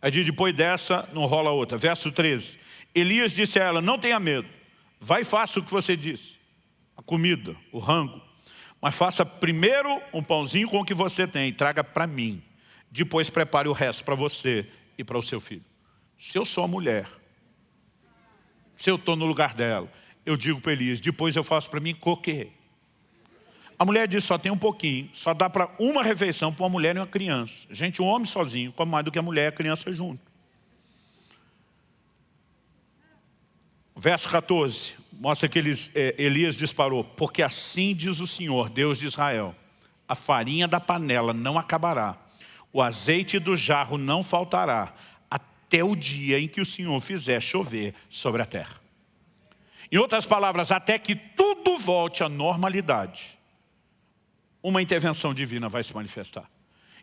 Aí depois dessa, não rola outra. Verso 13. Elias disse a ela, não tenha medo, vai e faça o que você disse. A comida, o rango. Mas faça primeiro um pãozinho com o que você tem e traga para mim. Depois prepare o resto para você e para o seu filho. Se eu sou a mulher, se eu estou no lugar dela, eu digo para Elias, depois eu faço para mim coquê. A mulher diz, só tem um pouquinho, só dá para uma refeição para uma mulher e uma criança. Gente, um homem sozinho come mais do que a mulher e a criança junto. Verso 14, mostra que eles, é, Elias disparou, porque assim diz o Senhor, Deus de Israel, a farinha da panela não acabará, o azeite do jarro não faltará, até o dia em que o Senhor fizer chover sobre a terra. Em outras palavras, até que tudo volte à normalidade, uma intervenção divina vai se manifestar.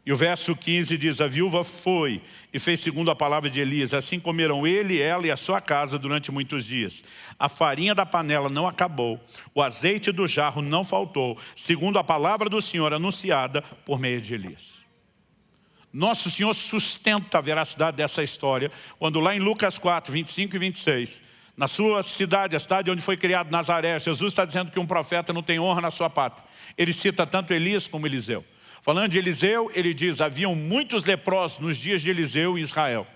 E o verso 15 diz, a viúva foi e fez segundo a palavra de Elias, assim comeram ele, ela e a sua casa durante muitos dias. A farinha da panela não acabou, o azeite do jarro não faltou, segundo a palavra do Senhor anunciada por meio de Elias. Nosso Senhor sustenta a veracidade dessa história, quando lá em Lucas 4, 25 e 26, na sua cidade, a cidade onde foi criado Nazaré, Jesus está dizendo que um profeta não tem honra na sua pátria. Ele cita tanto Elias como Eliseu. Falando de Eliseu, ele diz, haviam muitos leprosos nos dias de Eliseu em Israel,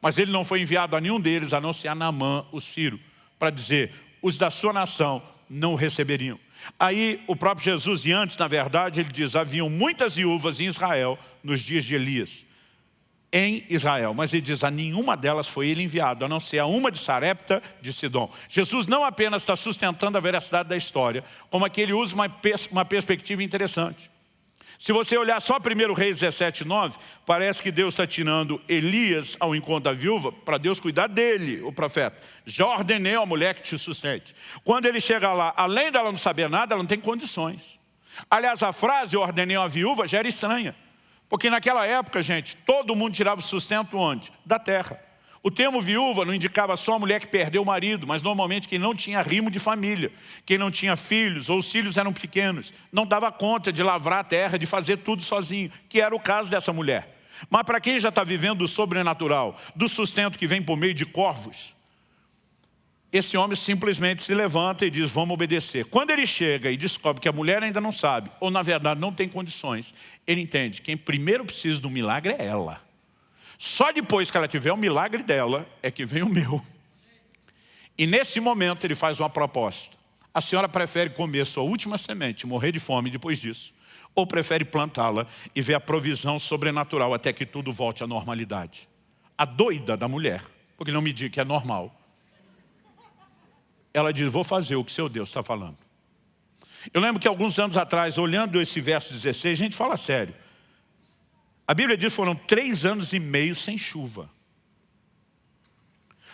mas ele não foi enviado a nenhum deles, a não ser a Naamã, o Ciro, para dizer, os da sua nação não o receberiam. Aí o próprio Jesus, e antes, na verdade, ele diz, haviam muitas viúvas em Israel nos dias de Elias em Israel. Mas ele diz, a nenhuma delas foi ele enviado, a não ser a uma de Sarepta de Sidom. Jesus não apenas está sustentando a veracidade da história, como aqui ele usa uma, pers uma perspectiva interessante. Se você olhar só 1 Reis 17, 9, parece que Deus está tirando Elias ao encontro da viúva para Deus cuidar dele, o profeta. Já ordenei a mulher que te sustente. Quando ele chega lá, além dela não saber nada, ela não tem condições. Aliás, a frase ordenei a viúva já era estranha. Porque naquela época, gente, todo mundo tirava o sustento onde? Da terra. O termo viúva não indicava só a mulher que perdeu o marido, mas normalmente quem não tinha rimo de família, quem não tinha filhos, ou os filhos eram pequenos, não dava conta de lavrar a terra, de fazer tudo sozinho, que era o caso dessa mulher. Mas para quem já está vivendo o sobrenatural, do sustento que vem por meio de corvos, esse homem simplesmente se levanta e diz, vamos obedecer. Quando ele chega e descobre que a mulher ainda não sabe, ou na verdade não tem condições, ele entende, quem primeiro precisa do milagre é ela. Só depois que ela tiver o milagre dela, é que vem o meu. E nesse momento ele faz uma proposta. A senhora prefere comer sua última semente, morrer de fome depois disso, ou prefere plantá-la e ver a provisão sobrenatural até que tudo volte à normalidade? A doida da mulher, porque não me diga que é normal, ela diz, vou fazer o que seu Deus está falando. Eu lembro que alguns anos atrás, olhando esse verso 16, a gente fala sério. A Bíblia diz que foram três anos e meio sem chuva.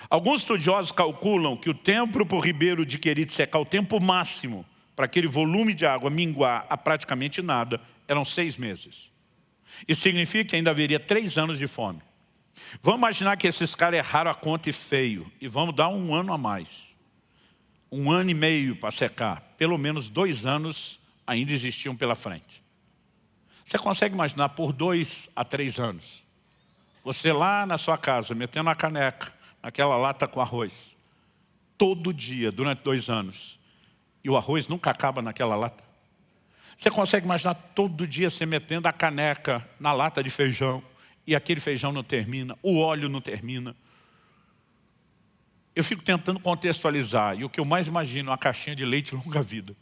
Alguns estudiosos calculam que o tempo para o ribeiro de Querite secar, o tempo máximo para aquele volume de água minguar a praticamente nada, eram seis meses. Isso significa que ainda haveria três anos de fome. Vamos imaginar que esses caras erraram a conta e feio, e vamos dar um ano a mais um ano e meio para secar, pelo menos dois anos ainda existiam pela frente. Você consegue imaginar por dois a três anos, você lá na sua casa, metendo a caneca, naquela lata com arroz, todo dia, durante dois anos, e o arroz nunca acaba naquela lata? Você consegue imaginar todo dia você metendo a caneca na lata de feijão, e aquele feijão não termina, o óleo não termina, eu fico tentando contextualizar, e o que eu mais imagino é uma caixinha de leite longa-vida.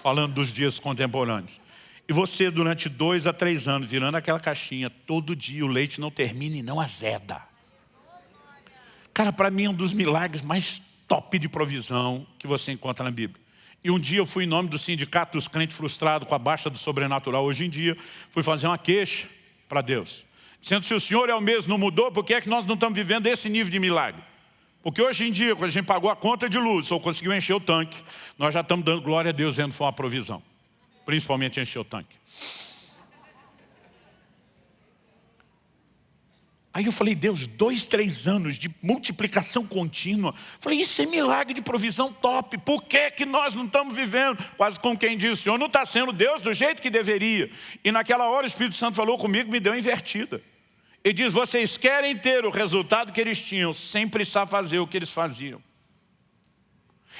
Falando dos dias contemporâneos. E você, durante dois a três anos, virando aquela caixinha, todo dia o leite não termina e não azeda. Cara, para mim é um dos milagres mais top de provisão que você encontra na Bíblia. E um dia eu fui em nome do sindicato dos crentes frustrados com a baixa do sobrenatural. Hoje em dia, fui fazer uma queixa para Deus. Dizendo, se o Senhor é o mesmo, não mudou, por que é que nós não estamos vivendo esse nível de milagre? Porque hoje em dia, quando a gente pagou a conta de luz ou conseguiu encher o tanque, nós já estamos dando glória a Deus, dizendo que foi uma provisão. Principalmente encher o tanque. Aí eu falei, Deus, dois, três anos de multiplicação contínua. Falei, isso é milagre de provisão top. Por que, que nós não estamos vivendo? Quase como quem diz, o Senhor não está sendo Deus do jeito que deveria. E naquela hora o Espírito Santo falou comigo, me deu invertida. E diz, vocês querem ter o resultado que eles tinham, sem precisar fazer o que eles faziam.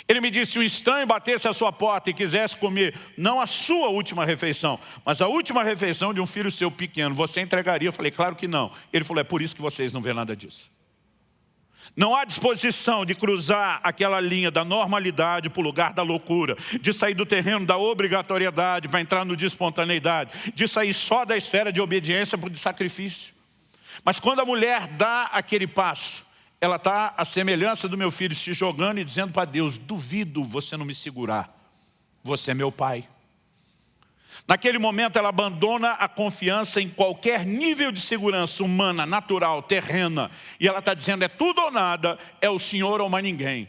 Ele me disse, se um estranho batesse a sua porta e quisesse comer, não a sua última refeição, mas a última refeição de um filho seu pequeno, você entregaria? Eu falei, claro que não. Ele falou, é por isso que vocês não vêem nada disso. Não há disposição de cruzar aquela linha da normalidade para o lugar da loucura, de sair do terreno da obrigatoriedade para entrar no de espontaneidade, de sair só da esfera de obediência para o de sacrifício. Mas quando a mulher dá aquele passo, ela está à semelhança do meu filho, se jogando e dizendo para Deus, duvido você não me segurar, você é meu pai. Naquele momento ela abandona a confiança em qualquer nível de segurança humana, natural, terrena. E ela está dizendo, é tudo ou nada, é o Senhor ou mais ninguém.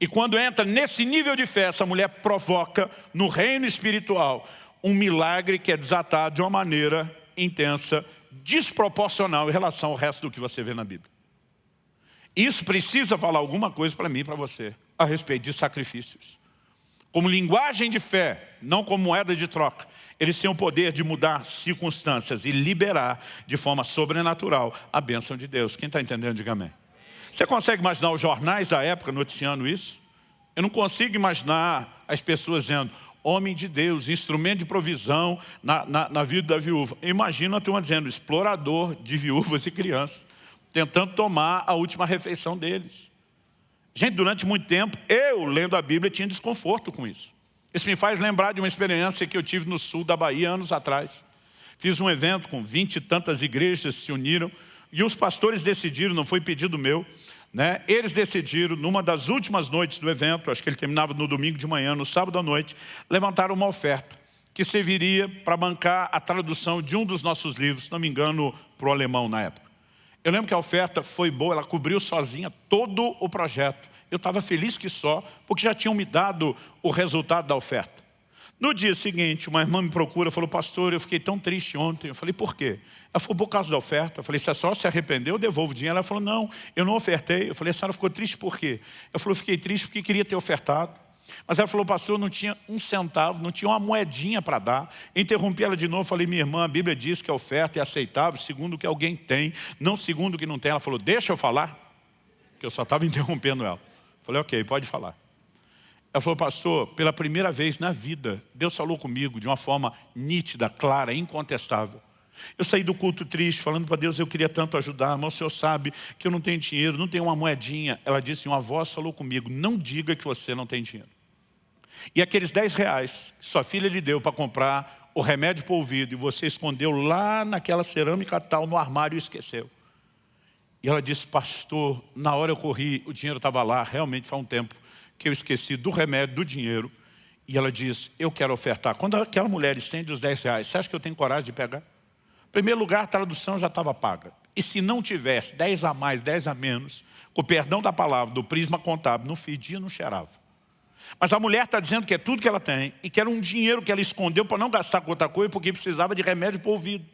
E quando entra nesse nível de fé, essa mulher provoca no reino espiritual um milagre que é desatado de uma maneira intensa desproporcional em relação ao resto do que você vê na Bíblia. Isso precisa falar alguma coisa para mim e para você, a respeito de sacrifícios. Como linguagem de fé, não como moeda de troca, eles têm o poder de mudar circunstâncias e liberar de forma sobrenatural a bênção de Deus. Quem está entendendo, diga amém. Você consegue imaginar os jornais da época noticiando isso? Eu não consigo imaginar as pessoas dizendo, homem de Deus, instrumento de provisão na, na, na vida da viúva. Imagina a turma dizendo, explorador de viúvas e crianças, tentando tomar a última refeição deles. Gente, durante muito tempo, eu, lendo a Bíblia, tinha desconforto com isso. Isso me faz lembrar de uma experiência que eu tive no sul da Bahia anos atrás. Fiz um evento com vinte e tantas igrejas se uniram e os pastores decidiram, não foi pedido meu, né? eles decidiram, numa das últimas noites do evento, acho que ele terminava no domingo de manhã, no sábado à noite, levantar uma oferta que serviria para bancar a tradução de um dos nossos livros, se não me engano, para o alemão na época. Eu lembro que a oferta foi boa, ela cobriu sozinha todo o projeto. Eu estava feliz que só, porque já tinham me dado o resultado da oferta. No dia seguinte, uma irmã me procura, falou, pastor, eu fiquei tão triste ontem. Eu falei, por quê? Ela falou, por causa da oferta. Eu falei, se a senhora se arrependeu, eu devolvo o dinheiro. Ela falou, não, eu não ofertei. Eu falei, a senhora ficou triste por quê? Falei, eu fiquei triste porque queria ter ofertado. Mas ela falou, pastor, não tinha um centavo, não tinha uma moedinha para dar. Interrompi ela de novo, falei, minha irmã, a Bíblia diz que a oferta é aceitável segundo o que alguém tem, não segundo o que não tem. Ela falou, deixa eu falar, que eu só estava [laughs] interrompendo ela. Falei, ok, pode falar. Ela falou, pastor, pela primeira vez na vida, Deus falou comigo de uma forma nítida, clara, incontestável. Eu saí do culto triste, falando para Deus, eu queria tanto ajudar, mas o Senhor sabe que eu não tenho dinheiro, não tenho uma moedinha. Ela disse, uma voz falou comigo, não diga que você não tem dinheiro. E aqueles 10 reais que sua filha lhe deu para comprar o remédio para o ouvido, e você escondeu lá naquela cerâmica tal, no armário e esqueceu. E ela disse, pastor, na hora eu corri, o dinheiro estava lá, realmente faz um tempo que eu esqueci do remédio, do dinheiro, e ela diz, eu quero ofertar. Quando aquela mulher estende os 10 reais, você acha que eu tenho coragem de pegar? Em primeiro lugar, a tradução já estava paga. E se não tivesse 10 a mais, 10 a menos, com o perdão da palavra, do prisma contábil, não fedia, não cheirava. Mas a mulher está dizendo que é tudo que ela tem e que era um dinheiro que ela escondeu para não gastar com outra coisa porque precisava de remédio para o ouvido.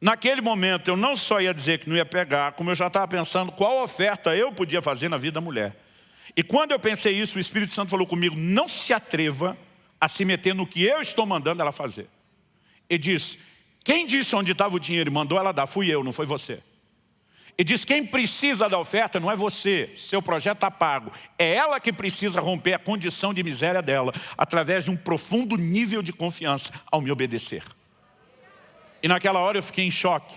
Naquele momento eu não só ia dizer que não ia pegar, como eu já estava pensando qual oferta eu podia fazer na vida da mulher. E quando eu pensei isso, o Espírito Santo falou comigo, não se atreva a se meter no que eu estou mandando ela fazer. Ele disse, quem disse onde estava o dinheiro e mandou ela dar? Fui eu, não foi você. E diz, quem precisa da oferta não é você, seu projeto está pago. É ela que precisa romper a condição de miséria dela, através de um profundo nível de confiança ao me obedecer. E naquela hora eu fiquei em choque.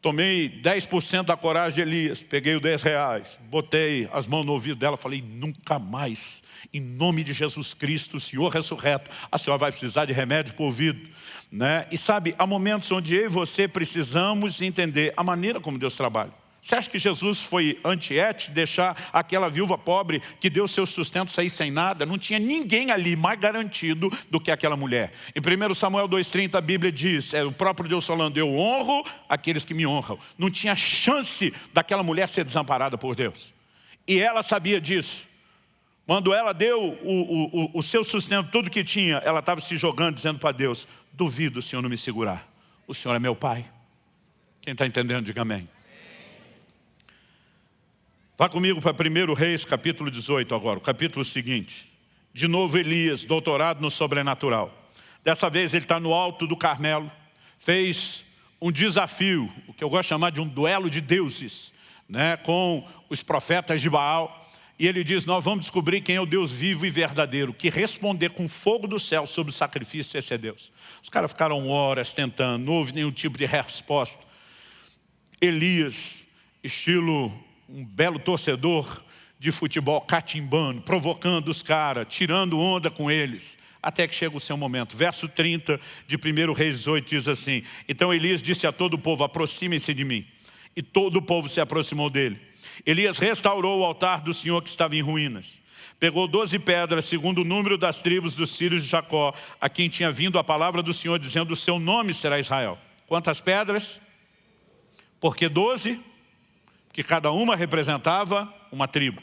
Tomei 10% da coragem de Elias, peguei os 10 reais, botei as mãos no ouvido dela, falei, nunca mais, em nome de Jesus Cristo, Senhor ressurreto, a senhora vai precisar de remédio para o ouvido. Né? E sabe, há momentos onde eu e você precisamos entender a maneira como Deus trabalha. Você acha que Jesus foi antiético deixar aquela viúva pobre que deu seu sustento sair sem nada? Não tinha ninguém ali mais garantido do que aquela mulher. Em 1 Samuel 2,30 a Bíblia diz, é o próprio Deus falando, eu honro aqueles que me honram. Não tinha chance daquela mulher ser desamparada por Deus. E ela sabia disso. Quando ela deu o, o, o seu sustento, tudo que tinha, ela estava se jogando, dizendo para Deus, duvido o Senhor não me segurar. O Senhor é meu Pai. Quem está entendendo, diga amém. Vá comigo para 1 Reis, capítulo 18 agora, o capítulo seguinte. De novo Elias, doutorado no sobrenatural. Dessa vez ele está no alto do Carmelo, fez um desafio, o que eu gosto de chamar de um duelo de deuses, né, com os profetas de Baal. E ele diz, nós vamos descobrir quem é o Deus vivo e verdadeiro, que responder com fogo do céu sobre o sacrifício, esse é Deus. Os caras ficaram horas tentando, não houve nenhum tipo de resposta. Elias, estilo um belo torcedor de futebol catimbando, provocando os caras, tirando onda com eles, até que chega o seu momento. Verso 30 de 1 Reis 18 diz assim, Então Elias disse a todo o povo, aproximem-se de mim. E todo o povo se aproximou dele. Elias restaurou o altar do Senhor que estava em ruínas. Pegou doze pedras, segundo o número das tribos dos filhos de Jacó, a quem tinha vindo a palavra do Senhor, dizendo, o seu nome será Israel. Quantas pedras? Porque doze? Que cada uma representava uma tribo.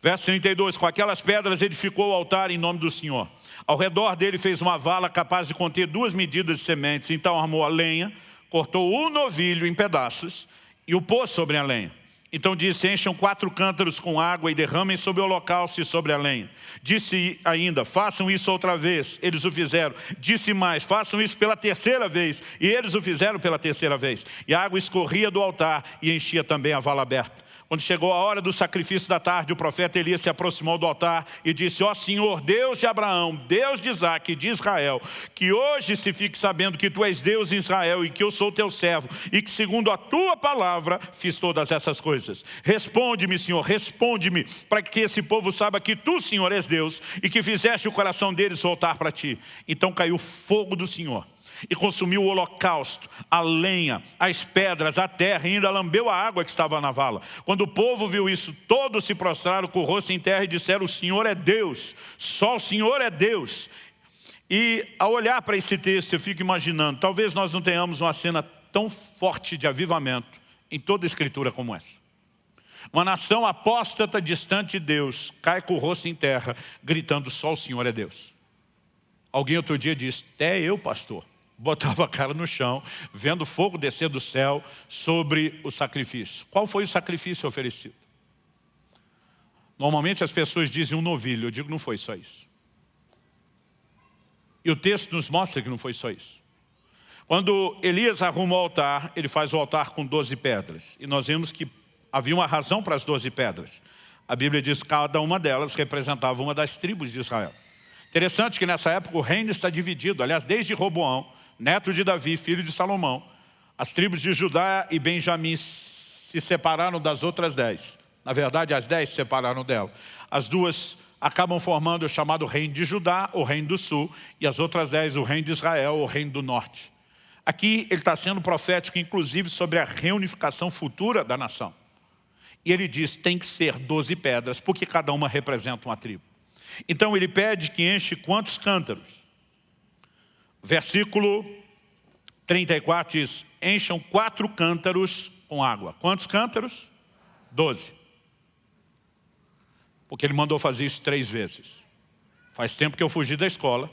Verso 32, com aquelas pedras edificou o altar em nome do Senhor. Ao redor dele fez uma vala capaz de conter duas medidas de sementes, então armou a lenha, cortou o novilho em pedaços e o pôs sobre a lenha. Então disse, encham quatro cântaros com água e derramem sobre o holocausto e sobre a lenha. Disse ainda, façam isso outra vez. Eles o fizeram. Disse mais, façam isso pela terceira vez. E eles o fizeram pela terceira vez. E a água escorria do altar e enchia também a vala aberta. Quando chegou a hora do sacrifício da tarde, o profeta Elias se aproximou do altar e disse, ó Senhor, Deus de Abraão, Deus de Isaac e de Israel, que hoje se fique sabendo que Tu és Deus em Israel e que eu sou Teu servo e que segundo a Tua palavra fiz todas essas coisas. Responde-me, Senhor, responde-me, para que esse povo saiba que Tu, Senhor, és Deus e que fizeste o coração deles voltar para Ti. Então caiu fogo do Senhor e consumiu o holocausto, a lenha, as pedras, a terra, e ainda lambeu a água que estava na vala. Quando o povo viu isso, todos se prostraram com o rosto em terra e disseram, o Senhor é Deus, só o Senhor é Deus. E ao olhar para esse texto, eu fico imaginando, talvez nós não tenhamos uma cena tão forte de avivamento em toda a escritura como essa. Uma nação apóstata, distante de Deus, cai com o rosto em terra, gritando, só o Senhor é Deus. Alguém outro dia disse, até eu, pastor botava a cara no chão, vendo fogo descer do céu sobre o sacrifício. Qual foi o sacrifício oferecido? Normalmente as pessoas dizem um novilho, eu digo não foi só isso. E o texto nos mostra que não foi só isso. Quando Elias arruma o altar, ele faz o altar com 12 pedras. E nós vimos que havia uma razão para as 12 pedras. A Bíblia diz que cada uma delas representava uma das tribos de Israel. Interessante que nessa época o reino está dividido. Aliás, desde Roboão, neto de Davi, filho de Salomão, as tribos de Judá e Benjamim se separaram das outras dez. Na verdade, as dez se separaram dela. As duas acabam formando o chamado reino de Judá, o reino do sul, e as outras dez, o reino de Israel, o reino do norte. Aqui ele está sendo profético, inclusive, sobre a reunificação futura da nação. E ele diz, tem que ser doze pedras, porque cada uma representa uma tribo. Então ele pede que enche quantos cântaros? Versículo 34 diz, encham quatro cântaros com água. Quantos cântaros? Doze. Porque ele mandou fazer isso três vezes. Faz tempo que eu fugi da escola.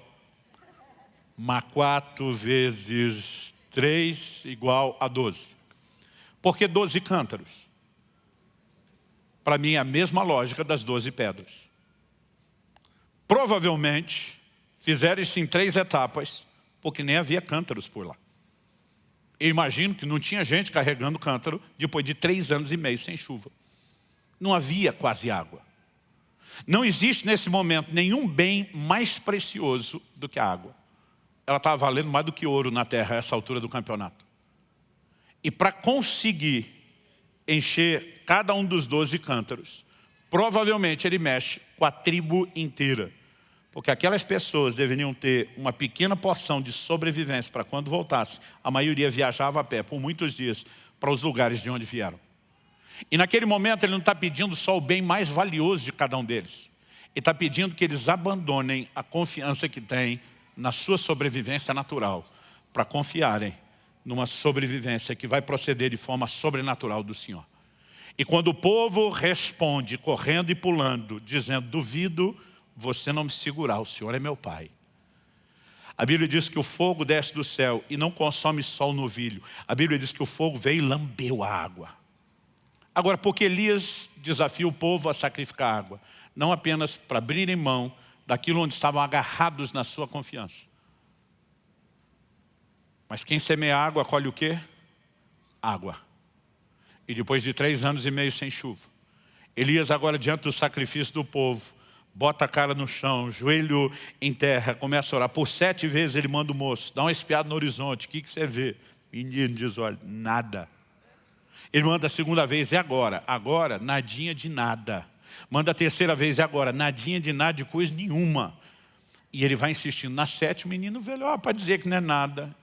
Mas quatro vezes três igual a doze. Por que doze cântaros? Para mim é a mesma lógica das doze pedras. Provavelmente fizeram isso em três etapas porque nem havia cântaros por lá. Eu imagino que não tinha gente carregando cântaro depois de três anos e meio sem chuva. Não havia quase água. Não existe nesse momento nenhum bem mais precioso do que a água. Ela estava valendo mais do que ouro na terra a essa altura do campeonato. E para conseguir encher cada um dos doze cântaros, provavelmente ele mexe com a tribo inteira. Porque aquelas pessoas deveriam ter uma pequena porção de sobrevivência para quando voltasse. A maioria viajava a pé por muitos dias para os lugares de onde vieram. E naquele momento ele não está pedindo só o bem mais valioso de cada um deles. Ele está pedindo que eles abandonem a confiança que têm na sua sobrevivência natural para confiarem numa sobrevivência que vai proceder de forma sobrenatural do Senhor. E quando o povo responde, correndo e pulando, dizendo, duvido você não me segurar, o Senhor é meu Pai. A Bíblia diz que o fogo desce do céu e não consome só o novilho. A Bíblia diz que o fogo veio e lambeu a água. Agora, porque Elias desafia o povo a sacrificar água, não apenas para abrirem mão daquilo onde estavam agarrados na sua confiança. Mas quem semeia água, colhe o quê? Água. E depois de três anos e meio sem chuva, Elias agora diante do sacrifício do povo, bota a cara no chão, joelho em terra, começa a orar. Por sete vezes ele manda o moço, dá uma espiada no horizonte, o que, que você vê? Menino diz, olha, nada. Ele manda a segunda vez, e agora? Agora, nadinha de nada. Manda a terceira vez, e agora? Nadinha de nada, de coisa nenhuma. E ele vai insistindo. Na sétima, o menino velho, ó, para dizer que não é nada,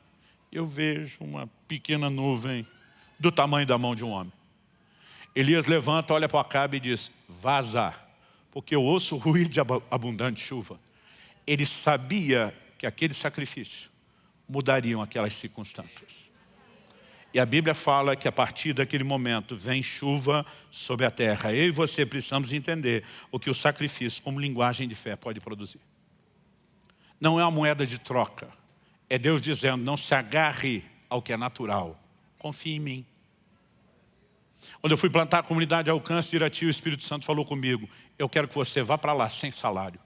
eu vejo uma pequena nuvem do tamanho da mão de um homem. Elias levanta, olha para Acabe e diz, vaza porque eu ouço o ruído de abundante chuva. Ele sabia que aquele sacrifício mudariam aquelas circunstâncias. E a Bíblia fala que a partir daquele momento vem chuva sobre a terra. Eu e você precisamos entender o que o sacrifício, como linguagem de fé, pode produzir. Não é uma moeda de troca. É Deus dizendo, não se agarre ao que é natural. Confie em mim. Quando eu fui plantar a comunidade Alcance Irati, o Espírito Santo falou comigo, eu quero que você vá para lá sem salário.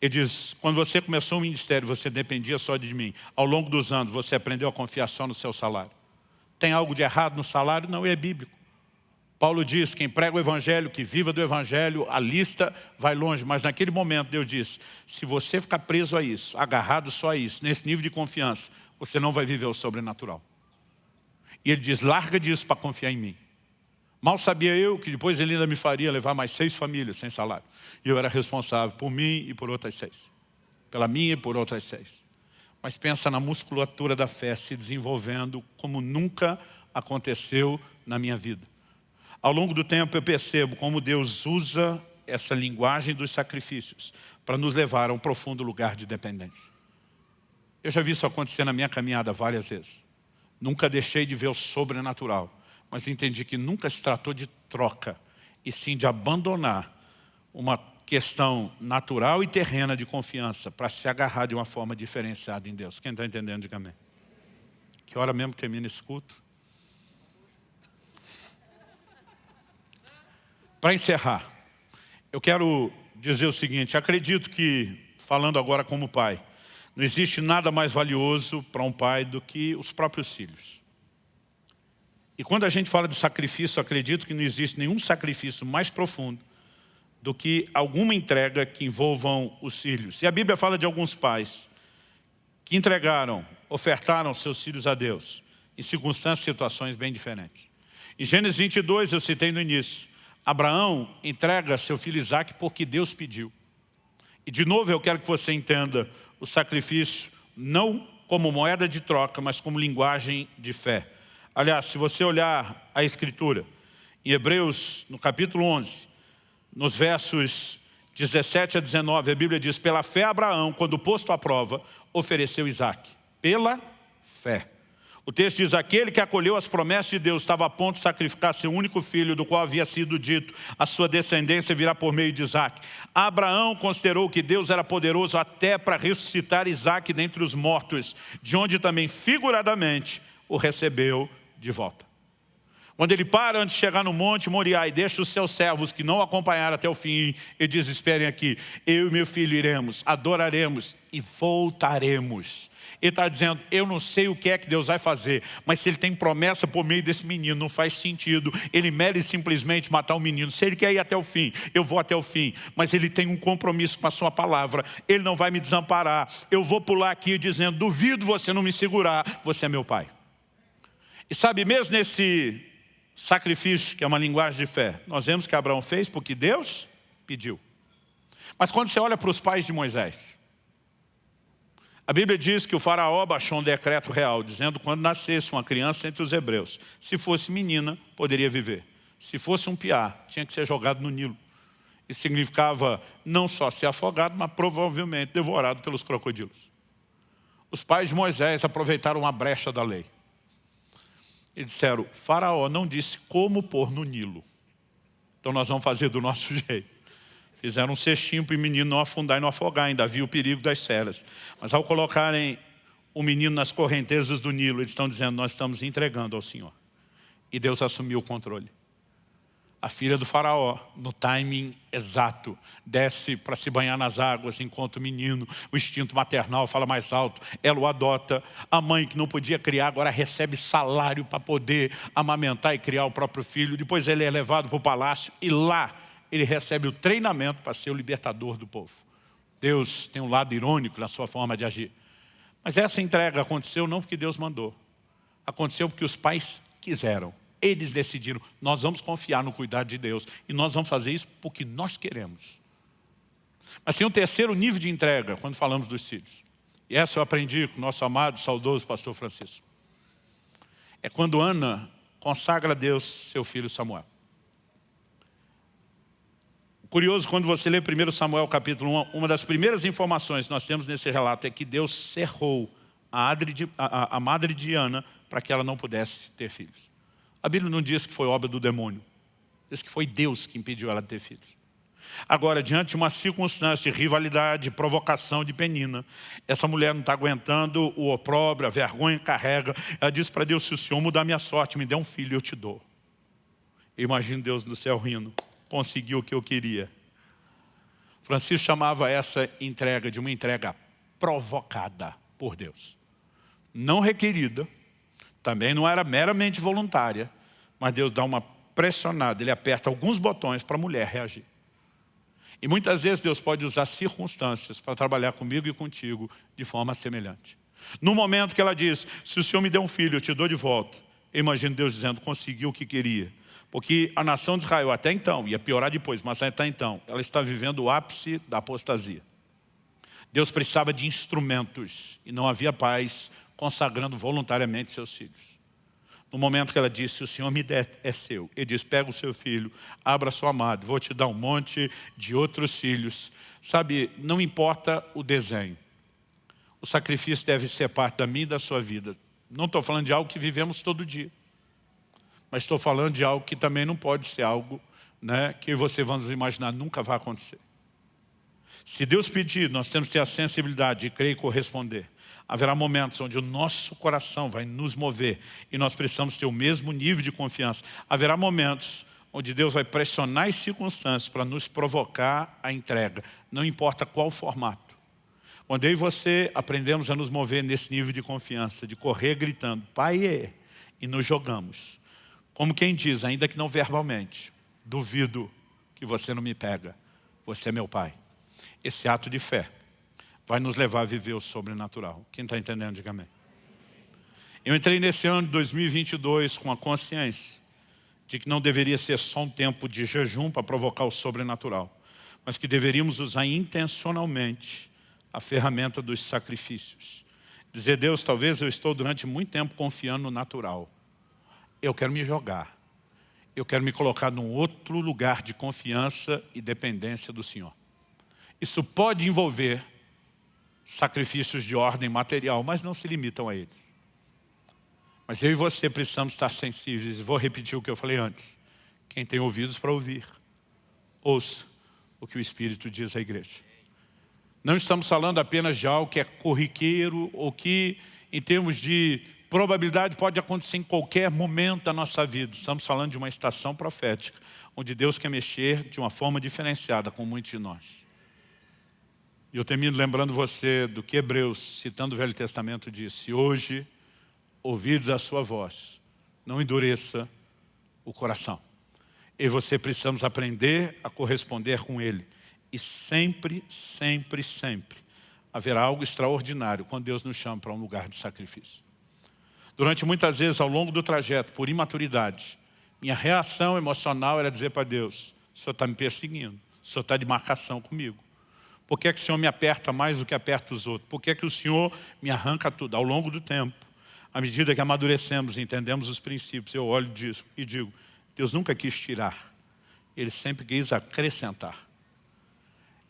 Ele diz, quando você começou o ministério, você dependia só de mim. Ao longo dos anos, você aprendeu a confiar só no seu salário. Tem algo de errado no salário? Não, é bíblico. Paulo diz, quem prega o Evangelho, que viva do Evangelho, a lista vai longe. Mas naquele momento Deus diz, se você ficar preso a isso, agarrado só a isso, nesse nível de confiança, você não vai viver o sobrenatural. E ele diz, larga disso para confiar em mim. Mal sabia eu que depois ele ainda me faria levar mais seis famílias sem salário. E eu era responsável por mim e por outras seis. Pela minha e por outras seis. Mas pensa na musculatura da fé se desenvolvendo como nunca aconteceu na minha vida. Ao longo do tempo eu percebo como Deus usa essa linguagem dos sacrifícios para nos levar a um profundo lugar de dependência. Eu já vi isso acontecer na minha caminhada várias vezes. Nunca deixei de ver o sobrenatural, mas entendi que nunca se tratou de troca, e sim de abandonar uma questão natural e terrena de confiança para se agarrar de uma forma diferenciada em Deus. Quem está entendendo, diga amém. Que hora mesmo termina esse culto? Para encerrar, eu quero dizer o seguinte, acredito que, falando agora como pai, não existe nada mais valioso para um pai do que os próprios filhos. E quando a gente fala de sacrifício, acredito que não existe nenhum sacrifício mais profundo do que alguma entrega que envolvam os filhos. E a Bíblia fala de alguns pais que entregaram, ofertaram seus filhos a Deus, em circunstâncias e situações bem diferentes. Em Gênesis 22, eu citei no início, Abraão entrega seu filho Isaac porque Deus pediu. E de novo eu quero que você entenda o sacrifício não como moeda de troca, mas como linguagem de fé. Aliás, se você olhar a Escritura, em Hebreus, no capítulo 11, nos versos 17 a 19, a Bíblia diz, pela fé Abraão, quando posto à prova, ofereceu Isaac. Pela fé. O texto diz, aquele que acolheu as promessas de Deus estava a ponto de sacrificar seu único filho, do qual havia sido dito, a sua descendência virá por meio de Isaac. Abraão considerou que Deus era poderoso até para ressuscitar Isaac dentre os mortos, de onde também figuradamente o recebeu de volta. Quando ele para antes de chegar no monte Moriá e deixa os seus servos que não acompanharam até o fim e diz, esperem aqui, eu e meu filho iremos, adoraremos e voltaremos. Ele está dizendo, eu não sei o que é que Deus vai fazer, mas se ele tem promessa por meio desse menino, não faz sentido. Ele mere simplesmente matar o menino. Se ele quer ir até o fim, eu vou até o fim. Mas ele tem um compromisso com a sua palavra. Ele não vai me desamparar. Eu vou pular aqui dizendo, duvido você não me segurar, você é meu pai. E sabe, mesmo nesse sacrifício, que é uma linguagem de fé, nós vemos que Abraão fez porque Deus pediu. Mas quando você olha para os pais de Moisés, a Bíblia diz que o faraó baixou um decreto real, dizendo que quando nascesse uma criança entre os hebreus, se fosse menina, poderia viver. Se fosse um piá, tinha que ser jogado no Nilo. Isso significava não só ser afogado, mas provavelmente devorado pelos crocodilos. Os pais de Moisés aproveitaram uma brecha da lei. E disseram, faraó não disse como pôr no Nilo. Então nós vamos fazer do nosso [laughs] jeito. Fizeram um cestinho para o menino não afundar e não afogar, ainda havia o perigo das feras. Mas ao colocarem o menino nas correntezas do Nilo, eles estão dizendo, nós estamos entregando ao Senhor. E Deus assumiu o controle. A filha do faraó, no timing exato, desce para se banhar nas águas, enquanto o menino, o instinto maternal fala mais alto, ela o adota. A mãe que não podia criar, agora recebe salário para poder amamentar e criar o próprio filho. Depois ele é levado para o palácio e lá ele recebe o treinamento para ser o libertador do povo. Deus tem um lado irônico na sua forma de agir. Mas essa entrega aconteceu não porque Deus mandou. Aconteceu porque os pais quiseram. Eles decidiram, nós vamos confiar no cuidado de Deus. E nós vamos fazer isso porque nós queremos. Mas tem um terceiro nível de entrega quando falamos dos filhos. E essa eu aprendi com o nosso amado, saudoso pastor Francisco. É quando Ana consagra a Deus seu filho Samuel. Curioso, quando você lê 1 Samuel capítulo 1, uma das primeiras informações que nós temos nesse relato é que Deus cerrou a, a madre de Ana para que ela não pudesse ter filhos. A Bíblia não diz que foi obra do demônio, diz que foi Deus que impediu ela de ter filhos. Agora, diante de uma circunstância de rivalidade, de provocação de penina, essa mulher não está aguentando o opróbrio, a vergonha carrega. Ela diz para Deus, se o Senhor mudar minha sorte, me dê um filho, eu te dou. Eu imagino Deus no céu rindo conseguiu o que eu queria. Francisco chamava essa entrega de uma entrega provocada por Deus. Não requerida, também não era meramente voluntária, mas Deus dá uma pressionado, ele aperta alguns botões para a mulher reagir. E muitas vezes Deus pode usar circunstâncias para trabalhar comigo e contigo de forma semelhante. No momento que ela diz, se o Senhor me der um filho, eu te dou de volta. Eu imagino Deus dizendo, conseguiu o que queria. Porque a nação de Israel até então, ia piorar depois, mas até então, ela está vivendo o ápice da apostasia. Deus precisava de instrumentos e não havia paz consagrando voluntariamente seus filhos. No momento que ela disse, o Senhor me der, é seu. Ele diz, pega o seu filho, abra sua amada, vou te dar um monte de outros filhos. Sabe, não importa o desenho. O sacrifício deve ser parte da minha e da sua vida. Não estou falando de algo que vivemos todo dia. Mas estou falando de algo que também não pode ser algo né, que você, vamos imaginar, nunca vai acontecer. Se Deus pedir, nós temos que ter a sensibilidade de crer e corresponder. Haverá momentos onde o nosso coração vai nos mover e nós precisamos ter o mesmo nível de confiança. Haverá momentos onde Deus vai pressionar as circunstâncias para nos provocar a entrega, não importa qual formato. Quando eu e você aprendemos a nos mover nesse nível de confiança, de correr gritando, Pai, é", e nos jogamos. Como quem diz, ainda que não verbalmente, duvido que você não me pega, você é meu Pai. Esse ato de fé vai nos levar a viver o sobrenatural. Quem está entendendo, diga amém. Eu entrei nesse ano de 2022 com a consciência de que não deveria ser só um tempo de jejum para provocar o sobrenatural, mas que deveríamos usar intencionalmente a ferramenta dos sacrifícios. Dizer, Deus, talvez eu estou durante muito tempo confiando no natural. Eu quero me jogar. Eu quero me colocar num outro lugar de confiança e dependência do Senhor. Isso pode envolver sacrifícios de ordem material, mas não se limitam a eles. Mas eu e você precisamos estar sensíveis. Vou repetir o que eu falei antes. Quem tem ouvidos para ouvir, ouça o que o Espírito diz à igreja. Não estamos falando apenas de algo que é corriqueiro ou que, em termos de probabilidade, pode acontecer em qualquer momento da nossa vida. Estamos falando de uma estação profética, onde Deus quer mexer de uma forma diferenciada com muitos de nós. E eu termino lembrando você do que Hebreus, citando o Velho Testamento, disse. Hoje, ouvidos a sua voz, não endureça o coração. E você precisamos aprender a corresponder com Ele. E sempre, sempre, sempre haverá algo extraordinário quando Deus nos chama para um lugar de sacrifício. Durante muitas vezes, ao longo do trajeto, por imaturidade, minha reação emocional era dizer para Deus, o Senhor está me perseguindo, o Senhor está de marcação comigo. Por que, é que o Senhor me aperta mais do que aperta os outros? Por que, é que o Senhor me arranca tudo? Ao longo do tempo, à medida que amadurecemos e entendemos os princípios, eu olho disso e digo, Deus nunca quis tirar, Ele sempre quis acrescentar.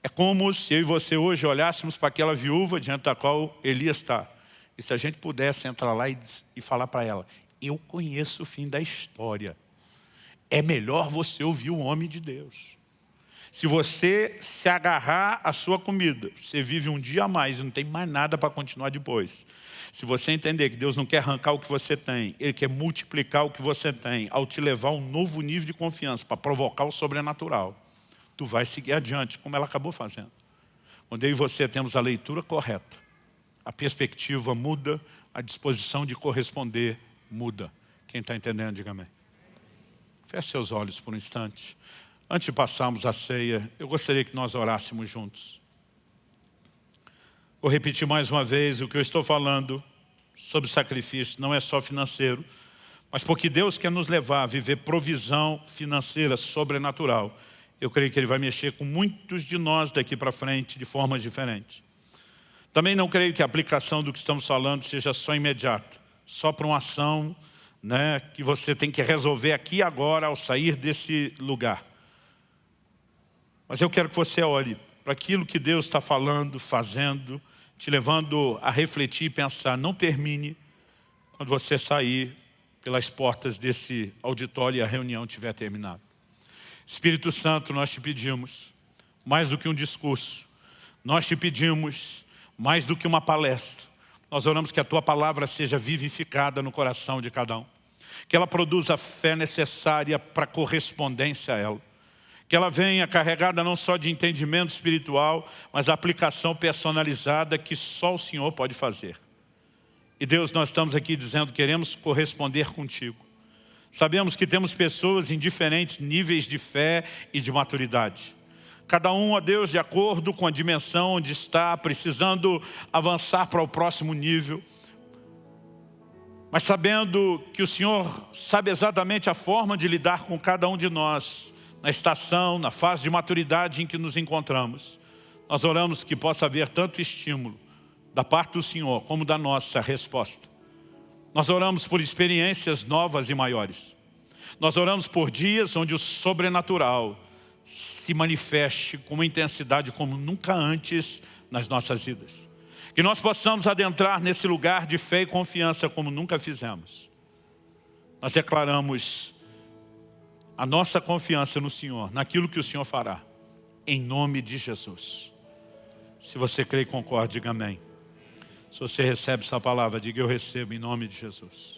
É como se eu e você hoje olhássemos para aquela viúva diante da qual Elias está. E se a gente pudesse entrar lá e, e falar para ela, eu conheço o fim da história. É melhor você ouvir o homem de Deus. Se você se agarrar à sua comida, você vive um dia a mais e não tem mais nada para continuar depois. Se você entender que Deus não quer arrancar o que você tem, Ele quer multiplicar o que você tem, ao te levar a um novo nível de confiança, para provocar o sobrenatural, tu vai seguir adiante, como ela acabou fazendo. Quando eu e você temos a leitura correta, a perspectiva muda, a disposição de corresponder muda. Quem está entendendo, diga amém. Feche seus olhos por um instante. Antes de passarmos a ceia, eu gostaria que nós orássemos juntos. Vou repetir mais uma vez, o que eu estou falando sobre sacrifício não é só financeiro, mas porque Deus quer nos levar a viver provisão financeira sobrenatural. Eu creio que Ele vai mexer com muitos de nós daqui para frente de formas diferentes. Também não creio que a aplicação do que estamos falando seja só imediata, só para uma ação né, que você tem que resolver aqui e agora ao sair desse lugar. Mas eu quero que você olhe para aquilo que Deus está falando, fazendo, te levando a refletir e pensar. Não termine quando você sair pelas portas desse auditório e a reunião tiver terminado. Espírito Santo, nós te pedimos, mais do que um discurso, nós te pedimos, mais do que uma palestra, nós oramos que a Tua palavra seja vivificada no coração de cada um, que ela produza a fé necessária para correspondência a ela, que ela venha carregada não só de entendimento espiritual, mas da aplicação personalizada que só o Senhor pode fazer. E Deus, nós estamos aqui dizendo, queremos corresponder contigo. Sabemos que temos pessoas em diferentes níveis de fé e de maturidade. Cada um, a Deus, de acordo com a dimensão onde está, precisando avançar para o próximo nível. Mas sabendo que o Senhor sabe exatamente a forma de lidar com cada um de nós, na estação, na fase de maturidade em que nos encontramos. Nós oramos que possa haver tanto estímulo da parte do Senhor como da nossa resposta. Nós oramos por experiências novas e maiores. Nós oramos por dias onde o sobrenatural se manifeste com uma intensidade como nunca antes nas nossas vidas. Que nós possamos adentrar nesse lugar de fé e confiança como nunca fizemos. Nós declaramos a nossa confiança no Senhor, naquilo que o Senhor fará, em nome de Jesus. Se você crê e concorda, diga amém. Se você recebe essa palavra, diga eu recebo em nome de Jesus.